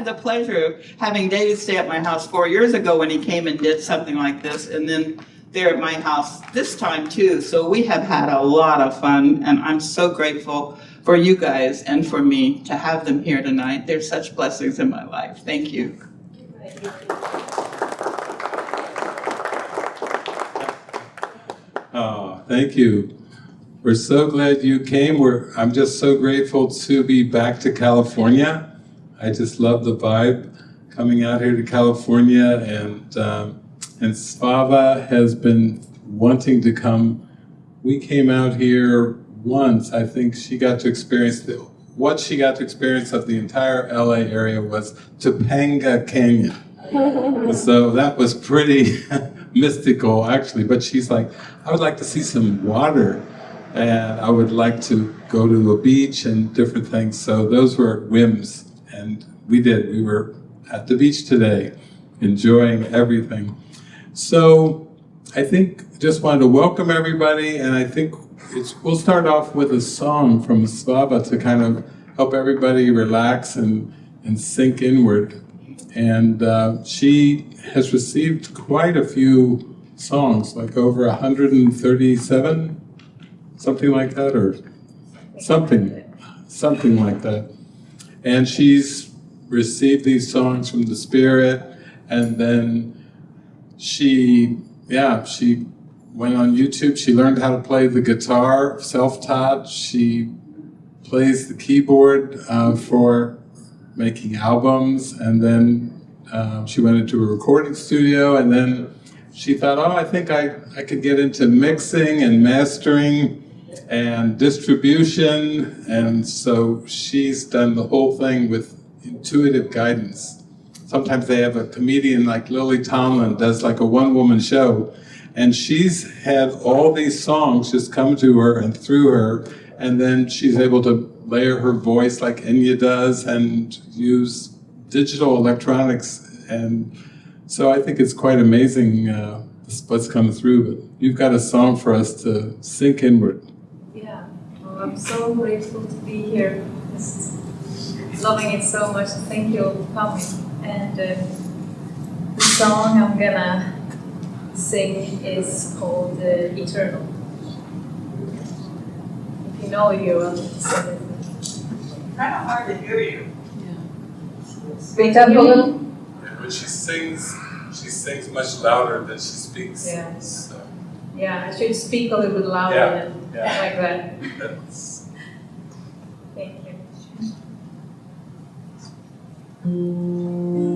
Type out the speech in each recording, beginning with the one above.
had the pleasure of having David stay at my house four years ago when he came and did something like this, and then there at my house this time too. So we have had a lot of fun, and I'm so grateful for you guys and for me to have them here tonight. They're such blessings in my life. Thank you. Oh, thank you. We're so glad you came. We're, I'm just so grateful to be back to California. I just love the vibe coming out here to California and um, and Svava has been wanting to come. We came out here once. I think she got to experience the, what she got to experience of the entire LA area was Topanga Canyon. so that was pretty mystical actually, but she's like, I would like to see some water and I would like to go to a beach and different things. So those were whims and we did. We were at the beach today, enjoying everything. So I think just wanted to welcome everybody and I think it's, we'll start off with a song from Svava to kind of help everybody relax and, and sink inward. And uh, she has received quite a few songs, like over 137, something like that, or something, something like that. And she's received these songs from the Spirit, and then she, yeah, she went on YouTube, she learned how to play the guitar, self-taught, she plays the keyboard uh, for making albums, and then uh, she went into a recording studio, and then she thought, oh, I think I, I could get into mixing and mastering and distribution, and so she's done the whole thing with intuitive guidance. Sometimes they have a comedian like Lily Tomlin does like a one-woman show, and she's had all these songs just come to her and through her, and then she's able to layer her voice like Enya does and use digital electronics. And so I think it's quite amazing uh, what's come through. But you've got a song for us to sink inward. Yeah, well, I'm so grateful to be here. Just loving it so much. Thank you for coming. And uh, the song I'm gonna sing is called uh, Eternal. If you know it, you will sing it. Kind of hard to hear you. Speak up a little. When she sings, she sings much louder than she speaks. Yeah. So Yeah, I should speak a little bit louder Yeah, than yeah. like that. that's, Thank you. Mm.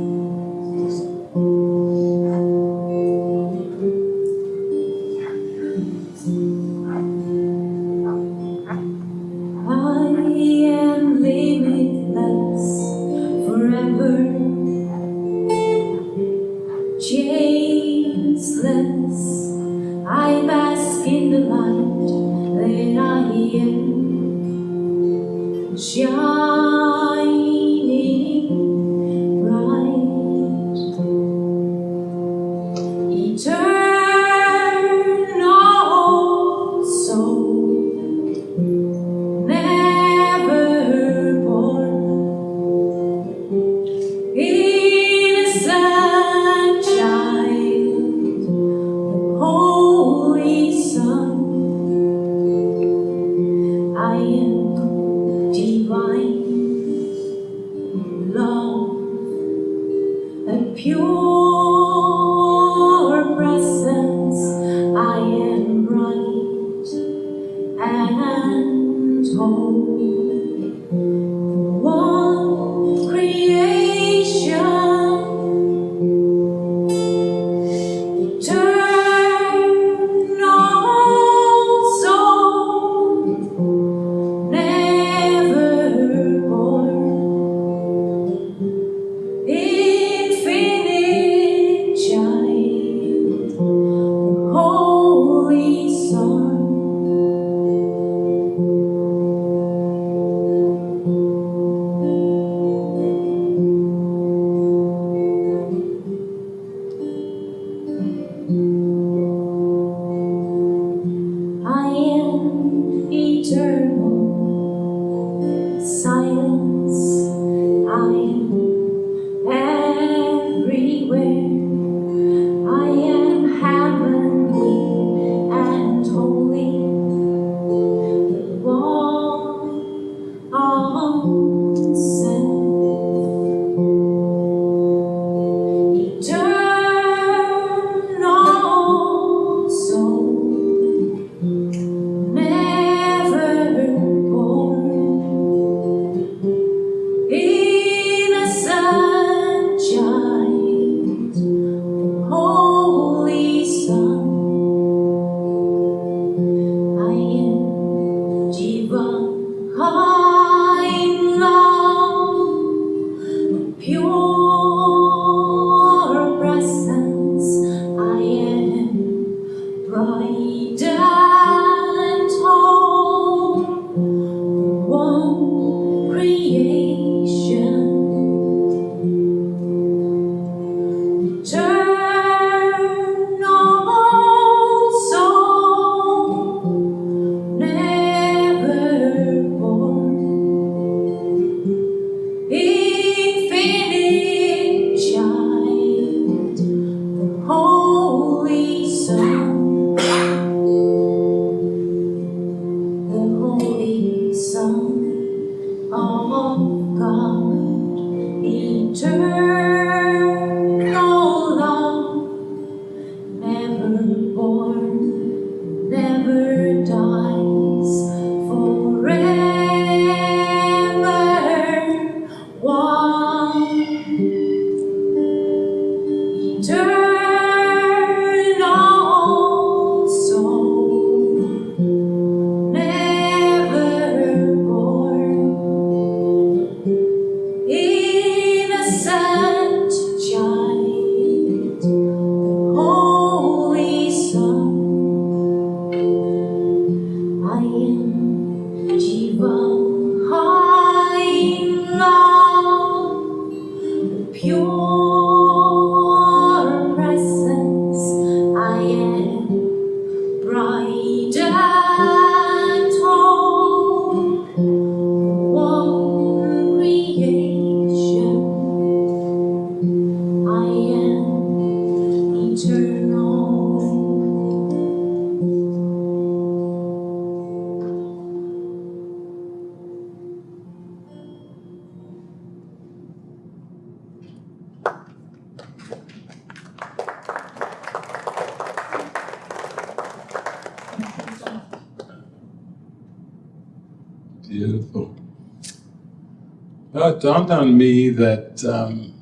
Dawned on me that um,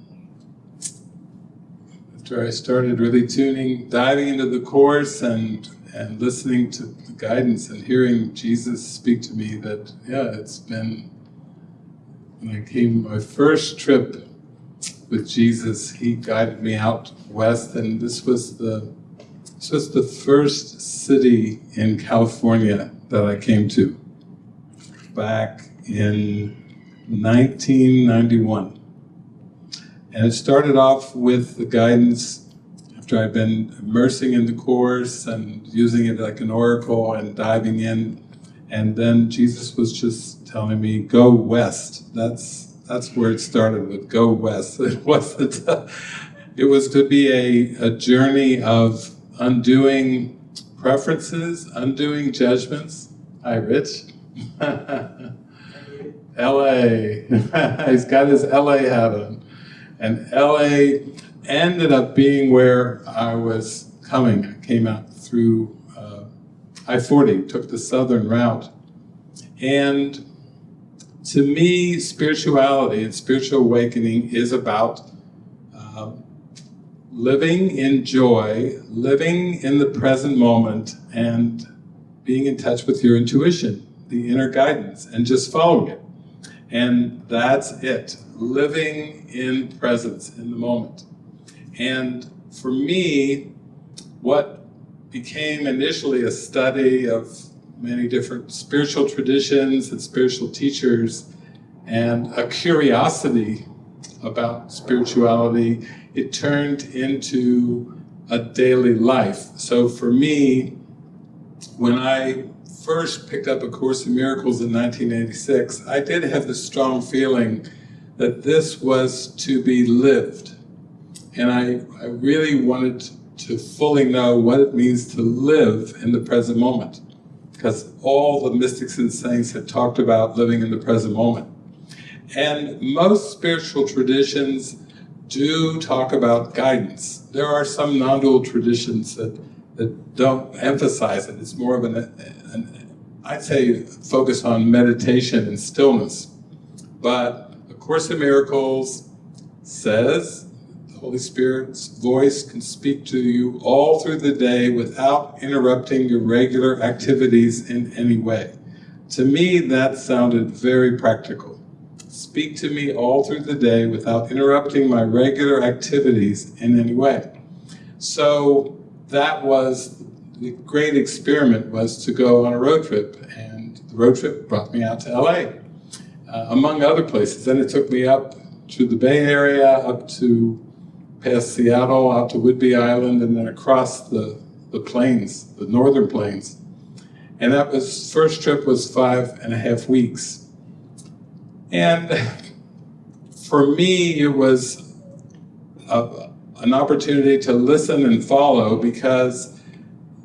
after I started really tuning, diving into the course and and listening to the guidance and hearing Jesus speak to me, that yeah, it's been when I came my first trip with Jesus, he guided me out west, and this was the this was the first city in California that I came to. Back in 1991. And it started off with the guidance after I'd been immersing in the course and using it like an oracle and diving in. And then Jesus was just telling me, go west. That's that's where it started with go west. It wasn't, it was to be a, a journey of undoing preferences, undoing judgments. Hi, Rich. LA. He's got his LA hat on. And LA ended up being where I was coming. I came out through uh, I 40, took the southern route. And to me, spirituality and spiritual awakening is about um, living in joy, living in the present moment, and being in touch with your intuition, the inner guidance, and just following it. And that's it, living in presence in the moment. And for me, what became initially a study of many different spiritual traditions and spiritual teachers and a curiosity about spirituality, it turned into a daily life. So for me, when I first picked up A Course in Miracles in 1986, I did have the strong feeling that this was to be lived. And I, I really wanted to fully know what it means to live in the present moment. Because all the mystics and saints had talked about living in the present moment. And most spiritual traditions do talk about guidance. There are some non-dual traditions that, that don't emphasize it. It's more of an, an, I'd say, focus on meditation and stillness. But A Course in Miracles says the Holy Spirit's voice can speak to you all through the day without interrupting your regular activities in any way. To me, that sounded very practical speak to me all through the day without interrupting my regular activities in any way. So that was the great experiment was to go on a road trip, and the road trip brought me out to LA, uh, among other places. Then it took me up to the Bay Area, up to past Seattle, out to Whidbey Island, and then across the, the plains, the northern plains. And that was, first trip was five and a half weeks. And for me, it was a, an opportunity to listen and follow because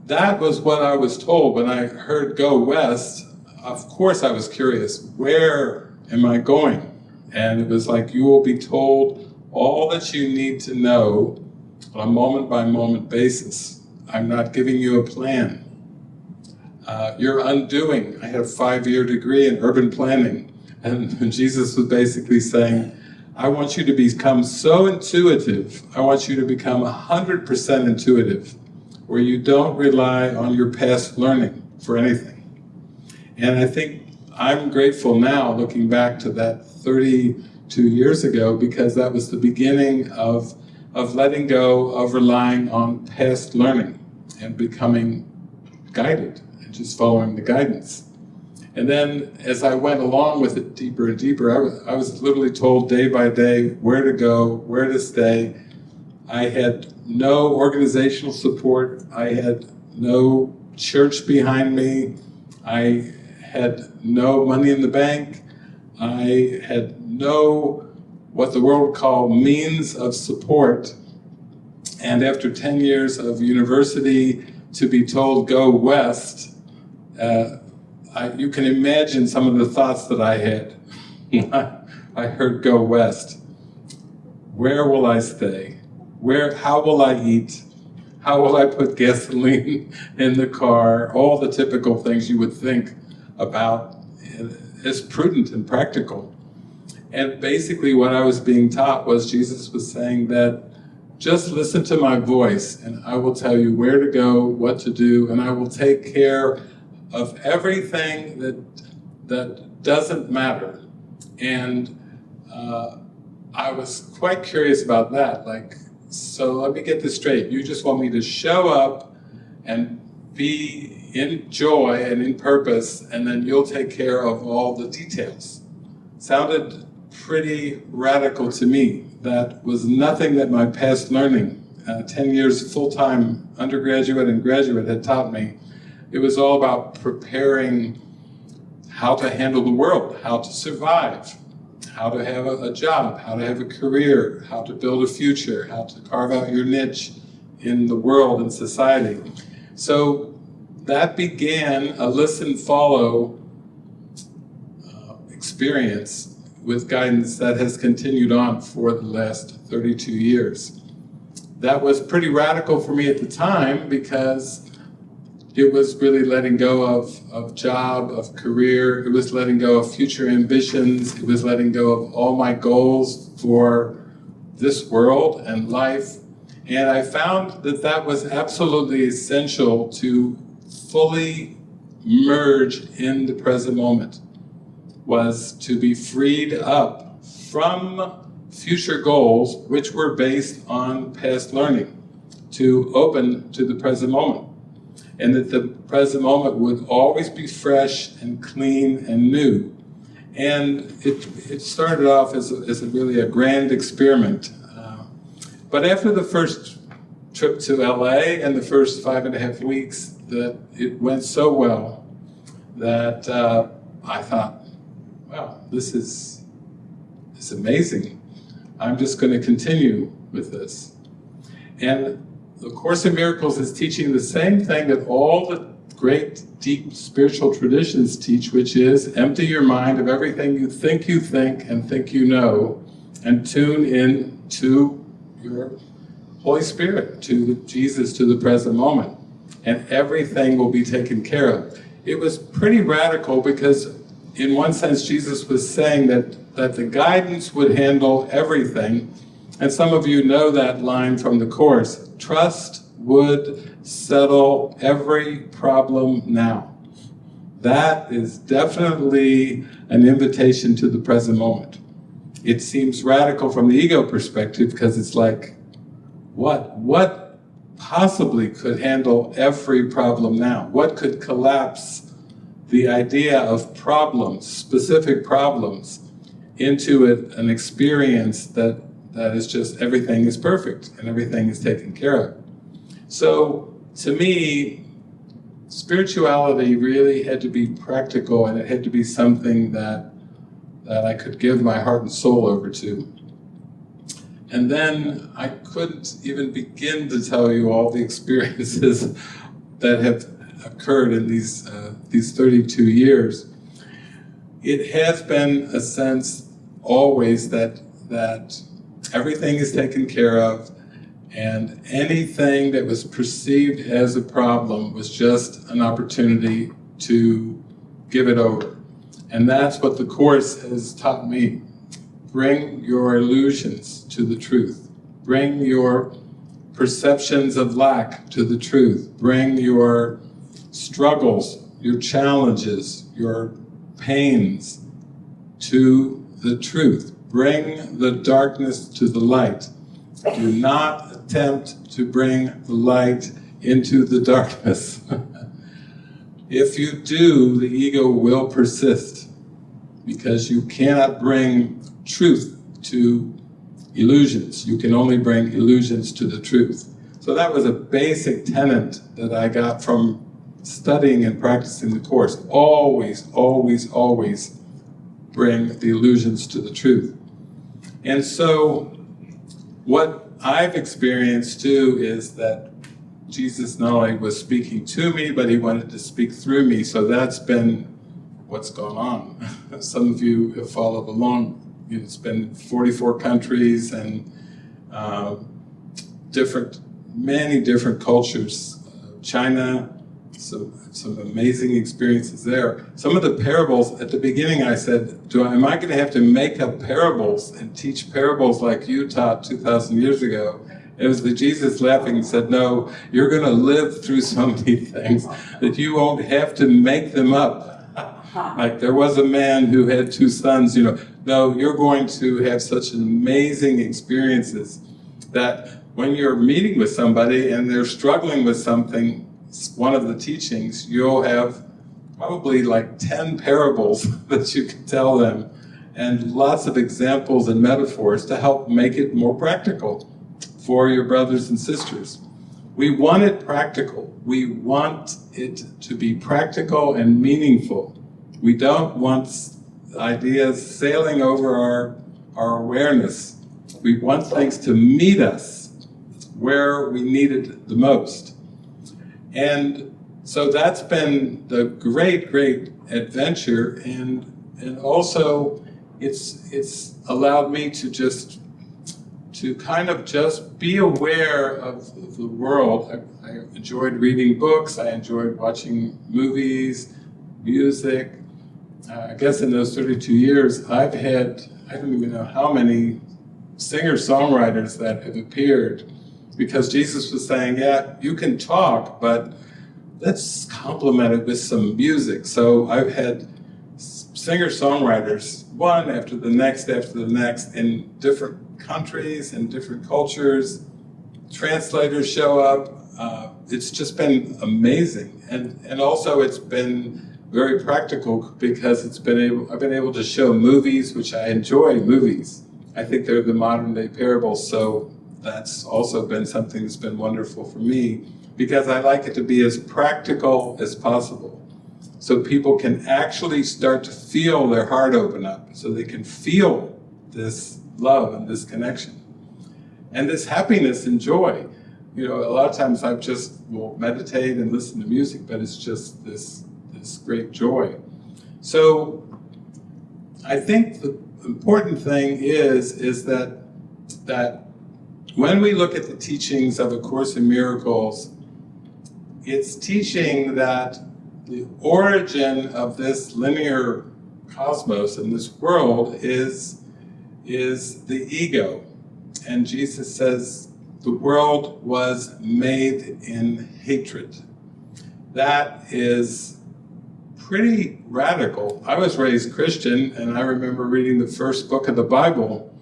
that was what I was told when I heard go west. Of course, I was curious, where am I going? And it was like, you will be told all that you need to know on a moment by moment basis. I'm not giving you a plan. Uh, you're undoing. I had a five year degree in urban planning. And Jesus was basically saying, I want you to become so intuitive. I want you to become 100% intuitive, where you don't rely on your past learning for anything. And I think I'm grateful now, looking back to that 32 years ago, because that was the beginning of, of letting go of relying on past learning and becoming guided and just following the guidance. And then as I went along with it deeper and deeper, I was, I was literally told day by day where to go, where to stay. I had no organizational support. I had no church behind me. I had no money in the bank. I had no, what the world would call means of support. And after 10 years of university, to be told go west, uh, I, you can imagine some of the thoughts that I had. I heard go west. Where will I stay? Where, how will I eat? How will I put gasoline in the car? All the typical things you would think about as prudent and practical. And basically what I was being taught was Jesus was saying that just listen to my voice and I will tell you where to go, what to do, and I will take care of everything that, that doesn't matter. And uh, I was quite curious about that. Like, so let me get this straight. You just want me to show up and be in joy and in purpose, and then you'll take care of all the details. Sounded pretty radical to me. That was nothing that my past learning, uh, 10 years full-time undergraduate and graduate had taught me. It was all about preparing how to handle the world, how to survive, how to have a, a, job, how to have a career, how to build a future, how to carve out your niche in the world and society. So that began a listen follow uh, experience with guidance that has continued on for the last 32 years. That was pretty radical for me at the time because it was really letting go of, of job, of career, it was letting go of future ambitions, it was letting go of all my goals for this world and life. And I found that that was absolutely essential to fully merge in the present moment was to be freed up from future goals which were based on past learning to open to the present moment and that the present moment would always be fresh and clean and new and it, it started off as, a, as a really a grand experiment uh, but after the first trip to LA and the first five and a half weeks that it went so well that uh, I thought wow, this is, this is amazing. I'm just going to continue with this. And the Course in Miracles is teaching the same thing that all the great deep spiritual traditions teach, which is empty your mind of everything you think you think and think you know, and tune in to your Holy Spirit, to Jesus, to the present moment. And everything will be taken care of. It was pretty radical because in one sense, Jesus was saying that, that the guidance would handle everything. And some of you know that line from the Course, trust would settle every problem now. That is definitely an invitation to the present moment. it seems radical from the ego perspective because it's like, what, what possibly could handle every problem now? What could collapse the idea of problems, specific problems, into an experience that, that is just everything is perfect and everything is taken care of. So to me, spirituality really had to be practical and it had to be something that, that I could give my heart and soul over to. And then I couldn't even begin to tell you all the experiences that have occurred in these, uh, these 32 years. It has been a sense always that, that everything is taken care of and anything that was perceived as a problem was just an opportunity to give it over. And that's what the Course has taught me. Bring your illusions to the truth. Bring your perceptions of lack to the truth. Bring your struggles, your challenges, your pains to the truth. Bring the darkness to the light. Do not attempt to bring the light into the darkness. if you do, the ego will persist because you cannot bring truth to illusions. You can only bring illusions to the truth. So that was a basic tenet that I got from studying and practicing the Course. Always, always, always bring the illusions to the truth. And so what I've experienced too is that Jesus not only was speaking to me, but he wanted to speak through me. So that's been what's gone on. Some of you have followed along. It's been 44 countries and uh, different, many different cultures. China, some, some amazing experiences there. Some of the parables, at the beginning I said, Do I, am I going to have to make up parables and teach parables like you taught 2,000 years ago? It was the Jesus laughing and said, no, you're going to live through so many things that you won't have to make them up. Like there was a man who had two sons, you know, no, you're going to have such amazing experiences that when you're meeting with somebody and they're struggling with something, one of the teachings, you'll have probably like 10 parables that you can tell them and lots of examples and metaphors to help make it more practical for your brothers and sisters. We want it practical. We want it to be practical and meaningful. We don't want ideas sailing over our, our awareness. We want things to meet us where we need it the most. And so that's been the great, great adventure and, and also it's, it's allowed me to just to kind of just be aware of the world. I, I, enjoyed reading books, I enjoyed watching movies, music. Uh, I guess in those 32 years, I've had, I don't even know how many singer-songwriters that have appeared because Jesus was saying, yeah, you can talk, but let's complement it with some music. So I've had singer-songwriters, one after the next after the next, in different countries and different cultures. Translators show up. Uh, it's just been amazing. And, and also it's been very practical because it's been able, I've been able to show movies, which I enjoy movies. I think they're the modern day parables, so that's also been something that's been wonderful for me because I like it to be as practical as possible. So people can actually start to feel their heart open up, so they can feel this love and this connection. And this happiness and joy. You know, a lot of times I just will meditate and listen to music, but it's just this, this great joy. So I think the important thing is, is that, that when we look at the teachings of A Course in Miracles, it's teaching that the origin of this linear cosmos and this world is is the ego. And Jesus says the world was made in hatred. That is pretty radical. I was raised Christian, and I remember reading the first book of the Bible,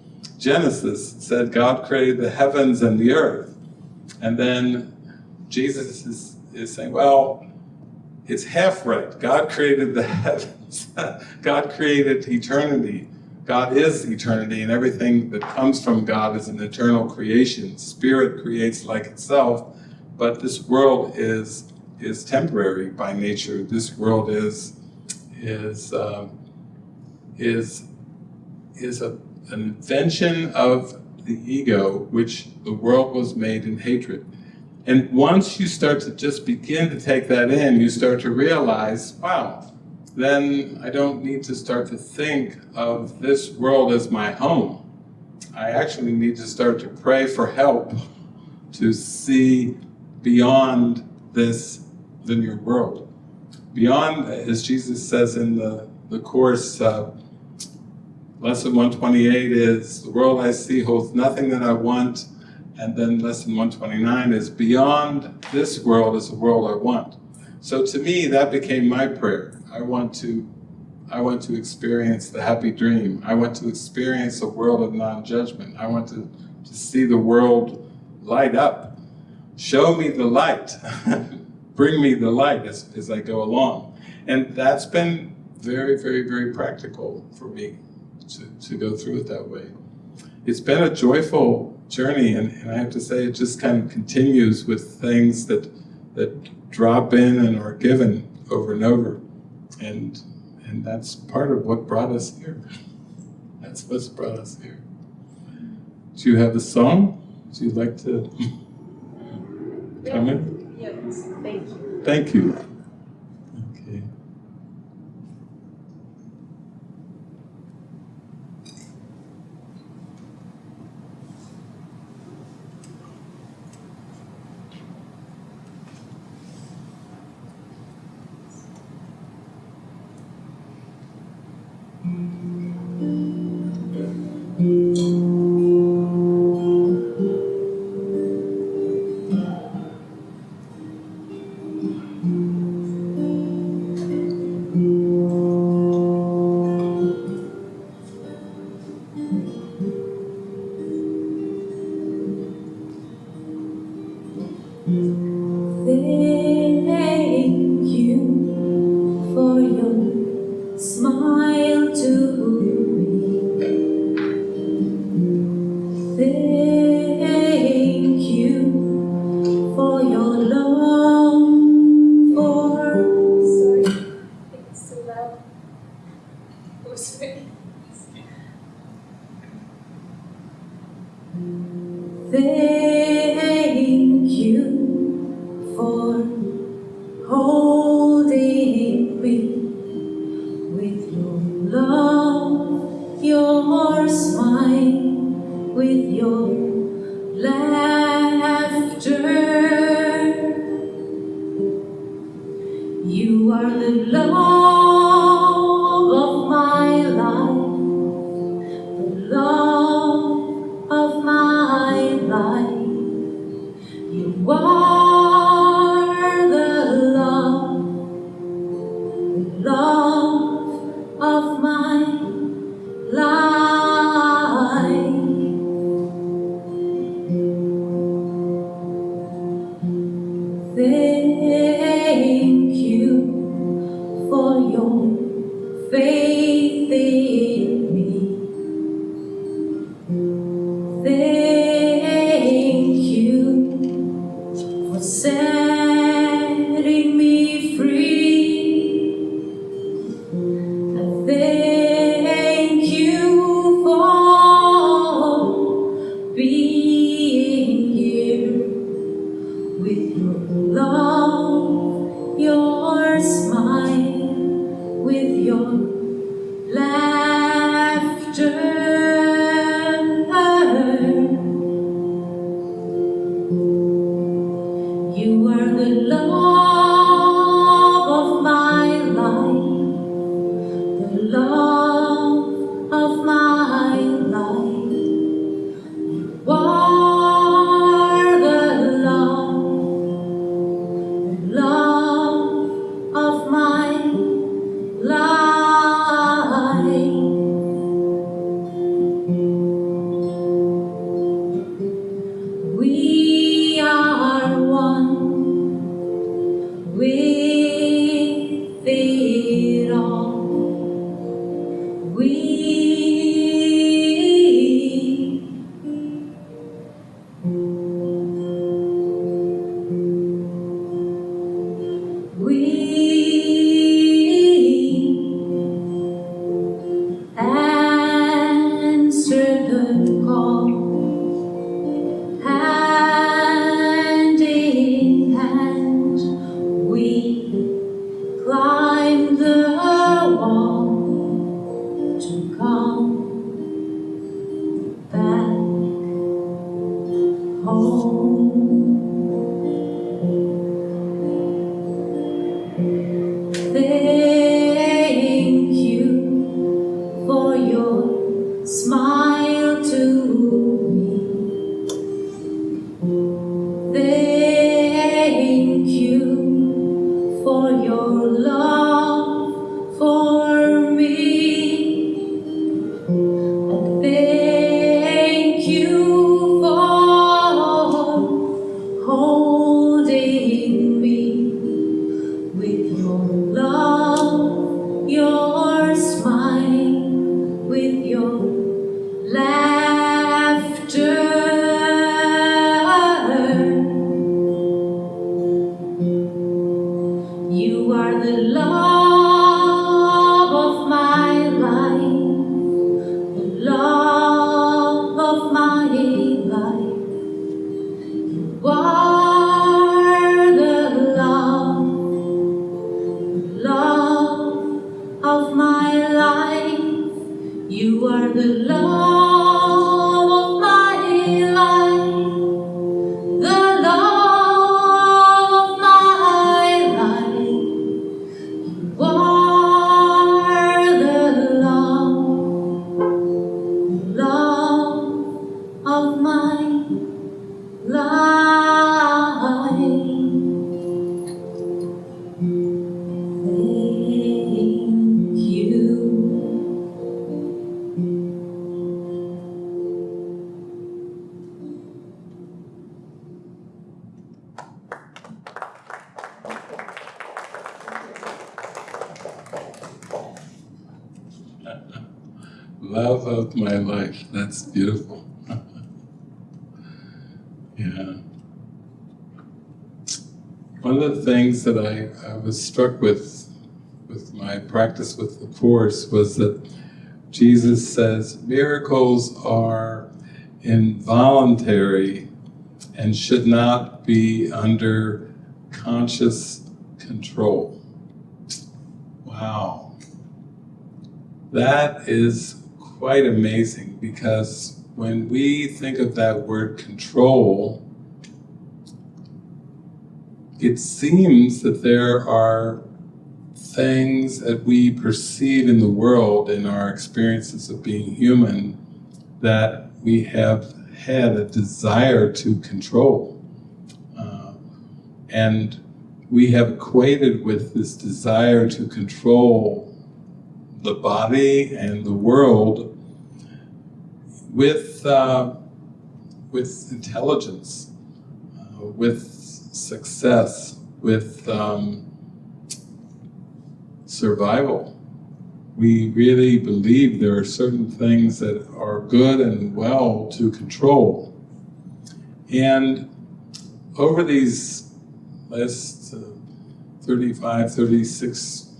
Genesis, said God created the heavens and the earth. And then Jesus is, is saying, well, it's half right. God created the heavens. God created eternity. God is eternity, and everything that comes from God is an eternal creation. Spirit creates like itself, but this world is is temporary by nature. This world is is um, is is a, invention of the ego, which the world was made in hatred. And once you start to just begin to take that in, you start to realize, wow, then I don't need to start to think of this world as my home. I actually need to start to pray for help to see beyond this linear world. Beyond, as Jesus says in the, the Course, uh, lesson 128 is, the world I see holds nothing that I want, and then lesson 129 is, beyond this world is the world I want. So to me, that became my prayer. I want to I want to experience the happy dream. I want to experience a world of non-judgment. I want to, to see the world light up. Show me the light. Bring me the light as, as I go along. And that's been very, very, very practical for me to, to go through it that way. It's been a joyful journey and, and I have to say it just kind of continues with things that, that drop in and are given over and over. And, and that's part of what brought us here. That's what's brought us here. Do you have a song? Would you like to come in? Yes, thank you. Thank you. One of the things that I, I was struck with with my practice with the Course was that Jesus says miracles are involuntary and should not be under conscious control. Wow. That is quite amazing because when we think of that word control, it seems that there are things that we perceive in the world in our experiences of being human that we have had a desire to control. Uh, and we have equated with this desire to control the body and the world with, uh, with intelligence, uh, with success, with um, survival. We really believe there are certain things that are good and well to control. And over these last uh, 35, 36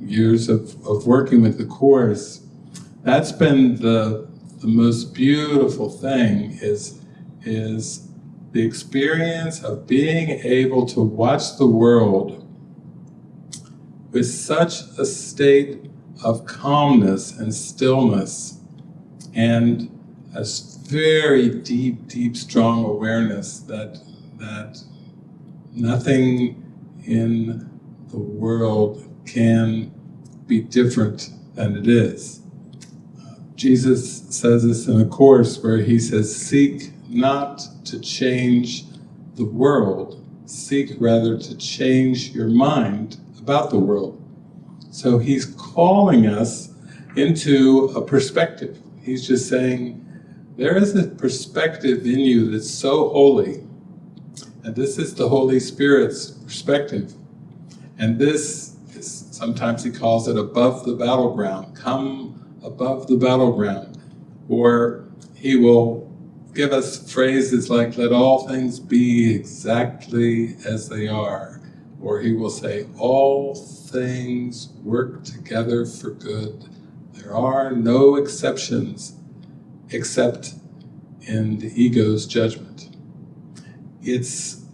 years of, of working with the Course, that's been the, the most beautiful thing is, is the experience of being able to watch the world with such a state of calmness and stillness and a very deep, deep, strong awareness that, that nothing in the world can be different than it is. Uh, Jesus says this in a course where he says, seek not to change the world, seek rather to change your mind about the world. So he's calling us into a perspective. He's just saying, there is a perspective in you that's so holy, and this is the Holy Spirit's perspective. And this is, sometimes he calls it above the battleground, come above the battleground. Or he will give us phrases like, let all things be exactly as they are. Or he will say, all things work together for good. There are no exceptions except in the ego's judgment. It's,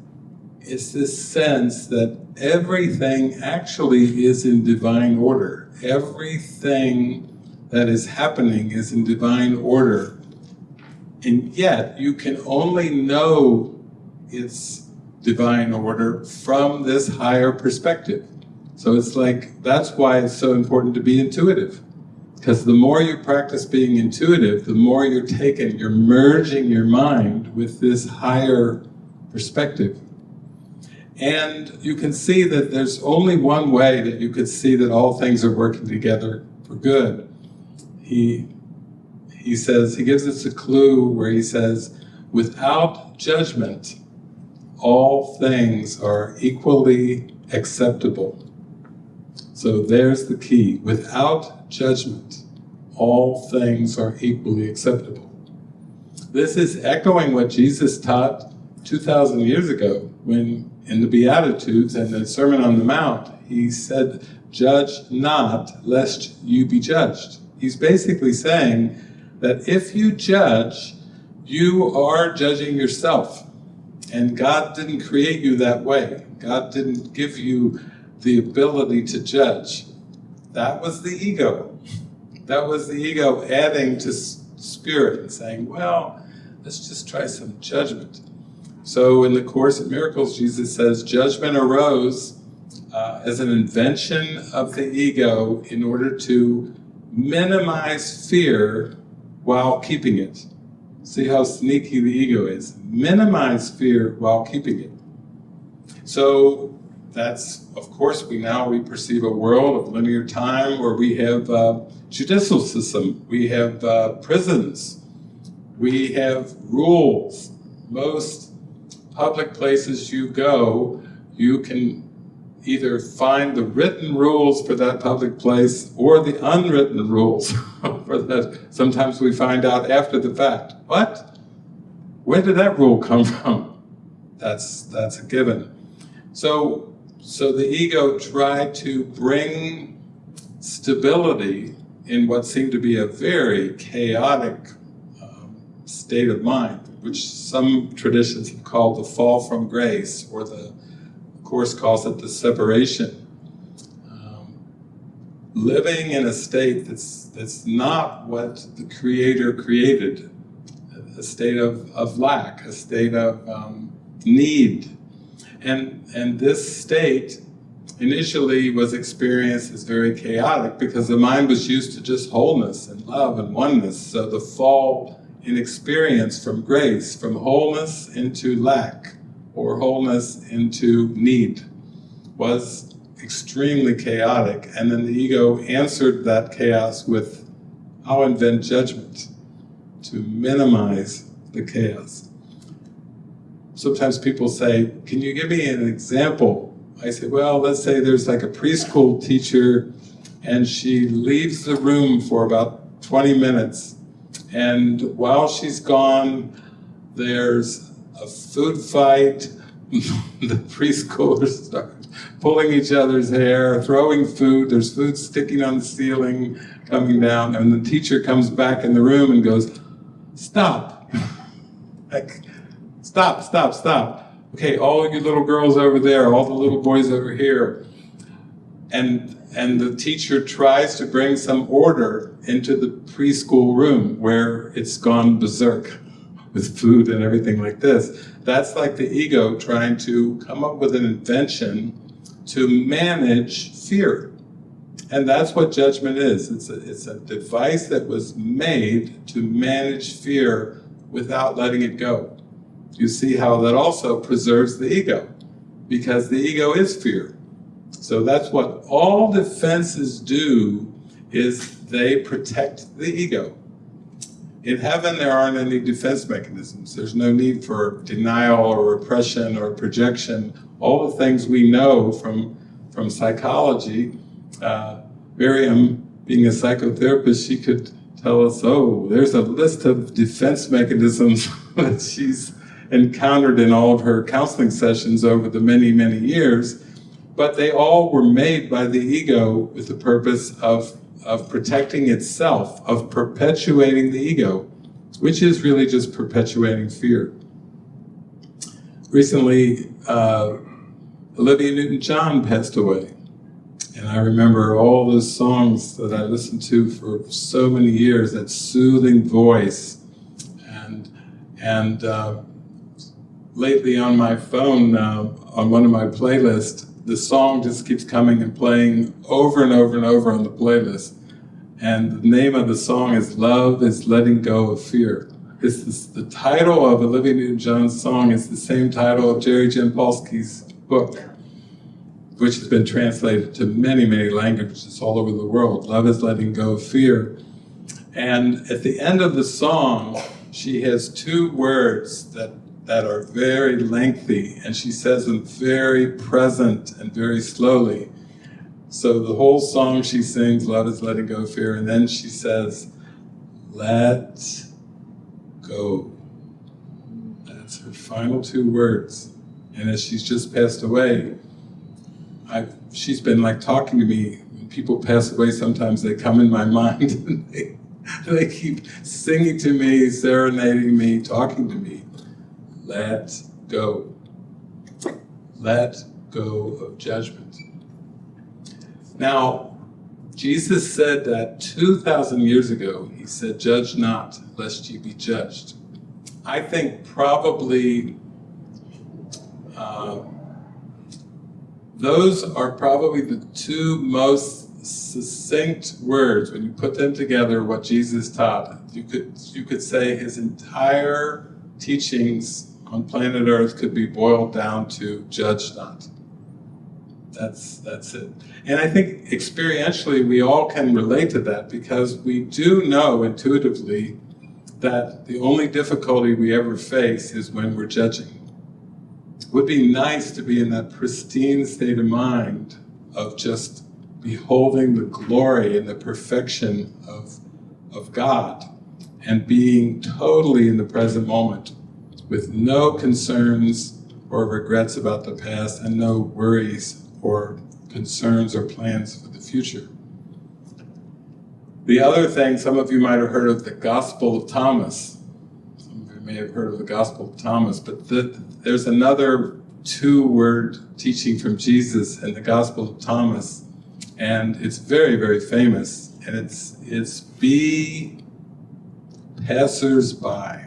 it's this sense that everything actually is in divine order. Everything that is happening is in divine order. And yet, you can only know its divine order from this higher perspective. So it's like, that's why it's so important to be intuitive. Because the more you practice being intuitive, the more you're taking, you're merging your mind with this higher perspective. And you can see that there's only one way that you could see that all things are working together for good. He, he says, he gives us a clue where he says, without judgment, all things are equally acceptable. So there's the key. Without judgment, all things are equally acceptable. This is echoing what Jesus taught 2,000 years ago when in the Beatitudes and the Sermon on the Mount, he said, judge not lest you be judged. He's basically saying that if you judge, you are judging yourself. And God didn't create you that way. God didn't give you the ability to judge. That was the ego. That was the ego adding to spirit and saying, well, let's just try some judgment. So in the Course of Miracles, Jesus says, judgment arose uh, as an invention of the ego in order to minimize fear while keeping it. See how sneaky the ego is. Minimize fear while keeping it. So that's, of course, we now we perceive a world of linear time where we have uh, judicial system, we have uh, prisons, we have rules. Most public places you go, you can either find the written rules for that public place or the unwritten rules for that. Sometimes we find out after the fact. What? Where did that rule come from? That's, that's a given. So, so the ego tried to bring stability in what seemed to be a very chaotic um, state of mind which some traditions have called the fall from grace, or the Course calls it the separation. Um, living in a state that's, that's not what the Creator created, a state of, of lack, a state of um, need. And, and this state initially was experienced as very chaotic because the mind was used to just wholeness and love and oneness. So the fall in experience from grace, from wholeness into lack, or wholeness into need, was extremely chaotic. And then the ego answered that chaos with, I'll invent judgment to minimize the chaos. Sometimes people say, can you give me an example? I say, well, let's say there's like a preschool teacher and she leaves the room for about 20 minutes and while she's gone, there's a food fight. the preschoolers start pulling each other's hair, throwing food. There's food sticking on the ceiling, coming down. And the teacher comes back in the room and goes, stop. like, stop, stop, stop. Okay, all you little girls over there, all the little boys over here. And and the teacher tries to bring some order into the preschool room where it's gone berserk with food and everything like this. That's like the ego trying to come up with an invention to manage fear. And that's what judgment is. It's a, it's a device that was made to manage fear without letting it go. You see how that also preserves the ego, because the ego is fear. So that's what all defenses do, is they protect the ego. In heaven, there aren't any defense mechanisms. There's no need for denial or repression or projection. All the things we know from, from psychology, uh, Miriam, being a psychotherapist, she could tell us, oh, there's a list of defense mechanisms that she's encountered in all of her counseling sessions over the many, many years but they all were made by the ego with the purpose of, of protecting itself, of perpetuating the ego, which is really just perpetuating fear. Recently, uh, Olivia Newton-John passed away. And I remember all those songs that I listened to for so many years, that soothing voice, and And uh, lately on my phone, uh, on one of my playlists, the song just keeps coming and playing over and over and over on the playlist. And the name of the song is Love is Letting Go of Fear. It's this, the title of Olivia Newton-John's song is the same title of Jerry Jampolsky's book, which has been translated to many, many languages all over the world. Love is Letting Go of Fear. And at the end of the song, she has two words that, that are very lengthy, and she says them very present and very slowly. So the whole song she sings, Love is Letting Go Fear, and then she says, Let go. That's her final two words. And as she's just passed away, I've, she's been like talking to me. When people pass away, sometimes they come in my mind and they, they keep singing to me, serenading me, talking to me. Let go. Let go of judgment. Now, Jesus said that 2,000 years ago, he said, Judge not, lest ye be judged. I think probably uh, those are probably the two most succinct words when you put them together what Jesus taught. You could, you could say his entire teachings on planet Earth could be boiled down to judge not. That's, that's it. And I think experientially we all can relate to that because we do know intuitively that the only difficulty we ever face is when we're judging. It would be nice to be in that pristine state of mind of just beholding the glory and the perfection of, of God and being totally in the present moment with no concerns or regrets about the past and no worries or concerns or plans for the future. The other thing, some of you might have heard of the Gospel of Thomas. Some of you may have heard of the Gospel of Thomas, but the, there's another two-word teaching from Jesus in the Gospel of Thomas, and it's very, very famous, and it's, it's be passers-by.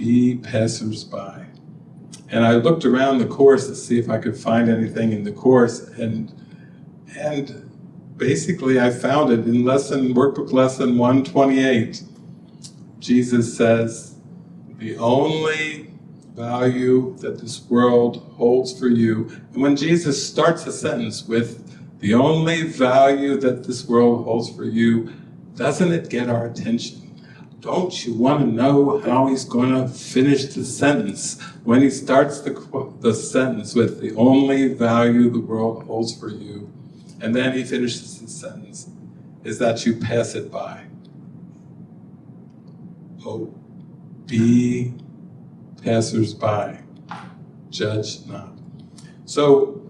Be passers-by. And I looked around the course to see if I could find anything in the course, and and basically I found it in lesson workbook lesson 128. Jesus says, the only value that this world holds for you, and when Jesus starts a sentence with the only value that this world holds for you, doesn't it get our attention? Don't you want to know how he's going to finish the sentence when he starts the, the sentence with the only value the world holds for you, and then he finishes the sentence, is that you pass it by. Oh, be passers-by, judge not. So,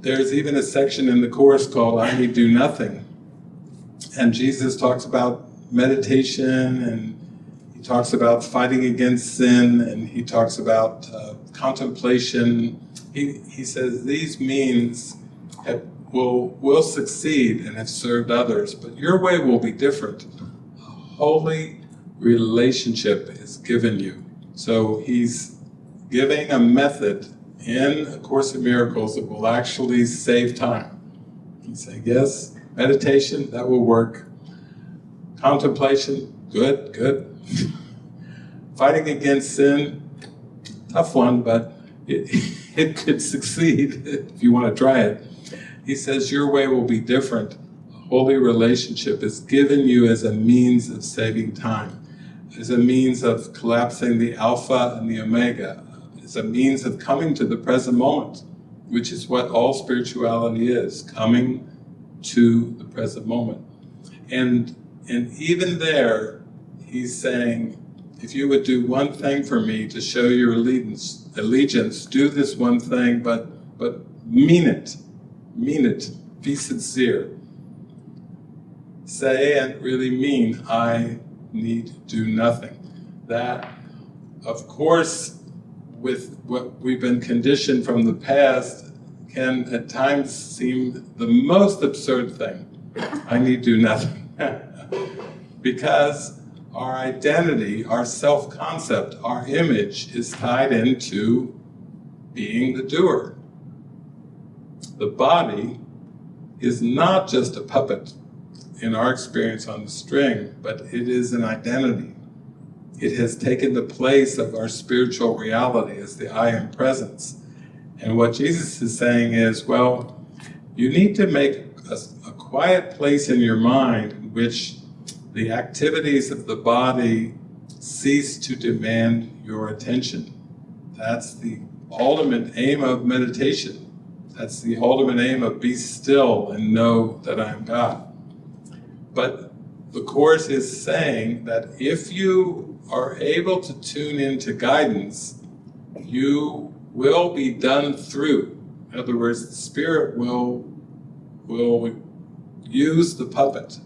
there's even a section in the Course called I Need Do Nothing. And Jesus talks about meditation and he talks about fighting against sin and he talks about uh, contemplation. He, he says these means have, will, will succeed and have served others, but your way will be different. A holy relationship is given you. So he's giving a method in A Course in Miracles that will actually save time. He say, yes, meditation, that will work. Contemplation, good, good. Fighting against sin, tough one, but it, it could succeed if you want to try it. He says your way will be different. A holy relationship is given you as a means of saving time, as a means of collapsing the alpha and the omega, as a means of coming to the present moment, which is what all spirituality is, coming to the present moment. And and even there, he's saying, if you would do one thing for me to show your allegiance, allegiance, do this one thing, but but mean it, mean it, be sincere. Say and really mean, I need do nothing. That, of course, with what we've been conditioned from the past, can at times seem the most absurd thing. I need do nothing. because our identity, our self-concept, our image is tied into being the doer. The body is not just a puppet in our experience on the string, but it is an identity. It has taken the place of our spiritual reality as the I am presence. And what Jesus is saying is, well, you need to make a, a quiet place in your mind in which the activities of the body cease to demand your attention. That's the ultimate aim of meditation. That's the ultimate aim of be still and know that I am God. But the Course is saying that if you are able to tune into guidance, you will be done through. In other words, the Spirit will, will use the puppet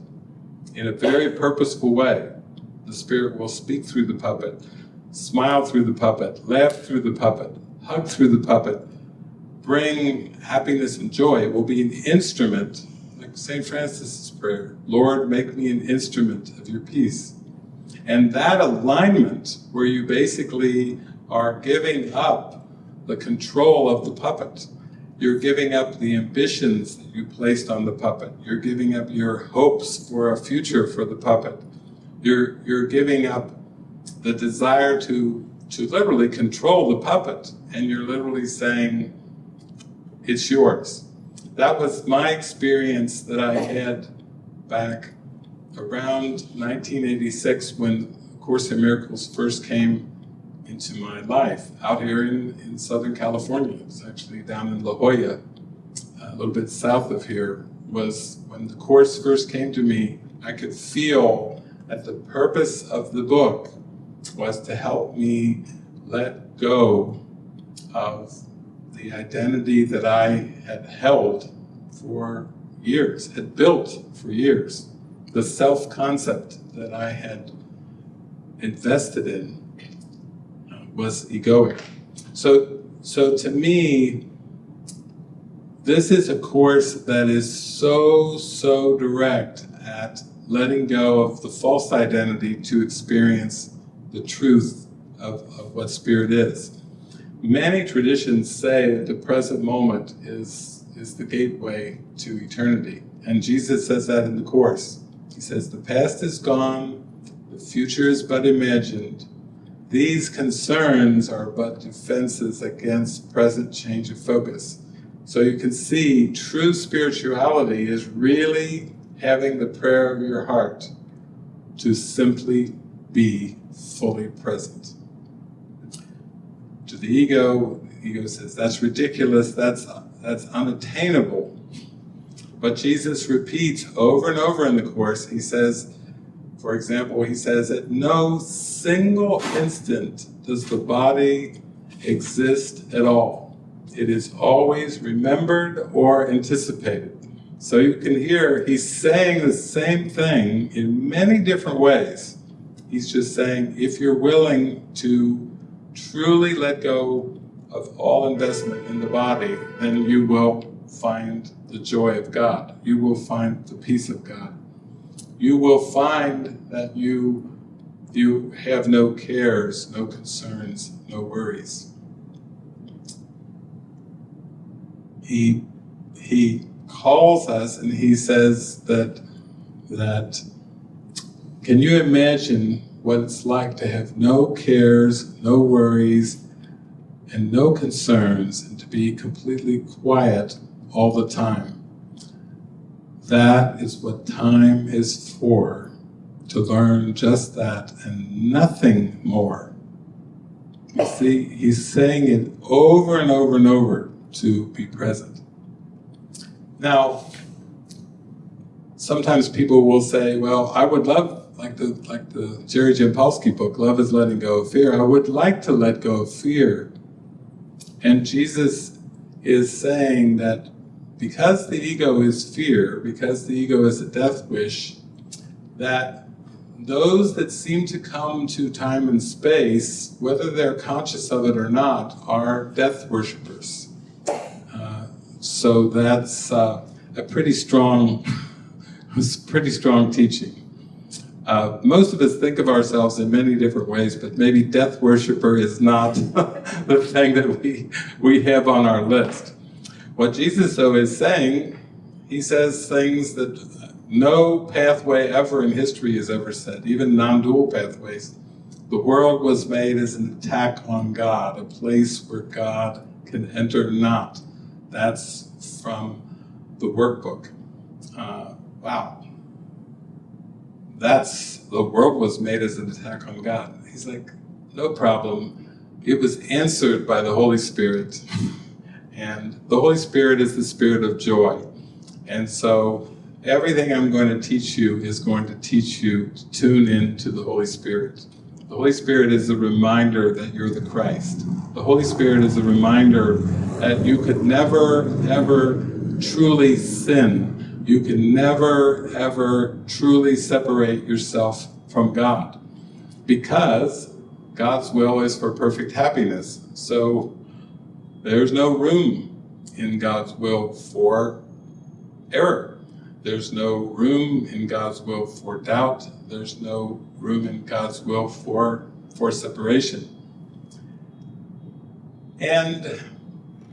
in a very purposeful way. The Spirit will speak through the puppet, smile through the puppet, laugh through the puppet, hug through the puppet, bring happiness and joy. It will be an instrument, like St. Francis's prayer, Lord, make me an instrument of your peace. And that alignment, where you basically are giving up the control of the puppet, you're giving up the ambitions that you placed on the puppet. You're giving up your hopes for a future for the puppet. You're, you're giving up the desire to, to literally control the puppet. And you're literally saying, it's yours. That was my experience that I had back around 1986 when Course in Miracles first came into my life out here in, in Southern California. It's actually down in La Jolla, a little bit south of here, was when the Course first came to me, I could feel that the purpose of the book was to help me let go of the identity that I had held for years, had built for years, the self-concept that I had invested in was egoic. So, so to me, this is a course that is so, so direct at letting go of the false identity to experience the truth of, of what spirit is. Many traditions say that the present moment is, is the gateway to eternity. And Jesus says that in the Course. He says, the past is gone, the future is but imagined, these concerns are but defenses against present change of focus. So you can see true spirituality is really having the prayer of your heart to simply be fully present. To the ego, the ego says, that's ridiculous, that's, that's unattainable. But Jesus repeats over and over in the Course, he says, for example, he says, at no single instant does the body exist at all. It is always remembered or anticipated. So you can hear he's saying the same thing in many different ways. He's just saying, if you're willing to truly let go of all investment in the body, then you will find the joy of God. You will find the peace of God you will find that you, you have no cares, no concerns, no worries. He, he calls us and he says that, that, can you imagine what it's like to have no cares, no worries, and no concerns, and to be completely quiet all the time? That is what time is for, to learn just that and nothing more. You see, he's saying it over and over and over to be present. Now, sometimes people will say, well, I would love, like the, like the Jerry Jampolsky book, Love is Letting Go of Fear, I would like to let go of fear. And Jesus is saying that because the ego is fear, because the ego is a death wish, that those that seem to come to time and space, whether they're conscious of it or not, are death worshippers. Uh, so that's uh, a pretty strong, pretty strong teaching. Uh, most of us think of ourselves in many different ways, but maybe death worshiper is not the thing that we, we have on our list. What Jesus, though, is saying, he says things that no pathway ever in history has ever said, even non-dual pathways. The world was made as an attack on God, a place where God can enter not. That's from the workbook. Uh, wow. That's, the world was made as an attack on God. He's like, no problem. It was answered by the Holy Spirit. And the Holy Spirit is the spirit of joy. And so everything I'm going to teach you is going to teach you to tune in to the Holy Spirit. The Holy Spirit is a reminder that you're the Christ. The Holy Spirit is a reminder that you could never, ever truly sin. You can never, ever truly separate yourself from God. Because God's will is for perfect happiness. So there's no room in God's will for error. There's no room in God's will for doubt. There's no room in God's will for, for separation. And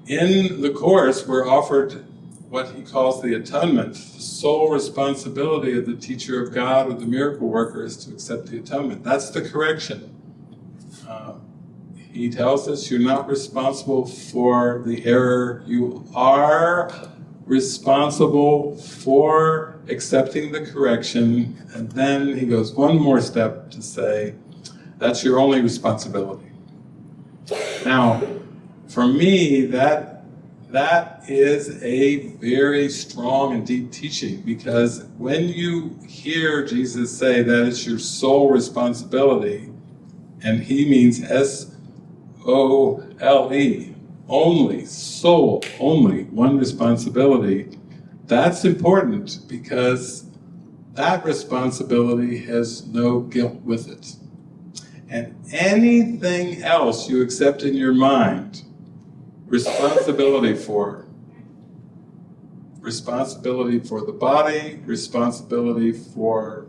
in the Course, we're offered what he calls the atonement. The sole responsibility of the teacher of God or the miracle worker is to accept the atonement. That's the correction. He tells us you're not responsible for the error. You are responsible for accepting the correction. And then he goes one more step to say, that's your only responsibility. Now, for me, that that is a very strong and deep teaching because when you hear Jesus say that it's your sole responsibility, and he means S-O-L-E, only, sole, only, one responsibility, that's important because that responsibility has no guilt with it. And anything else you accept in your mind, responsibility for. Responsibility for the body, responsibility for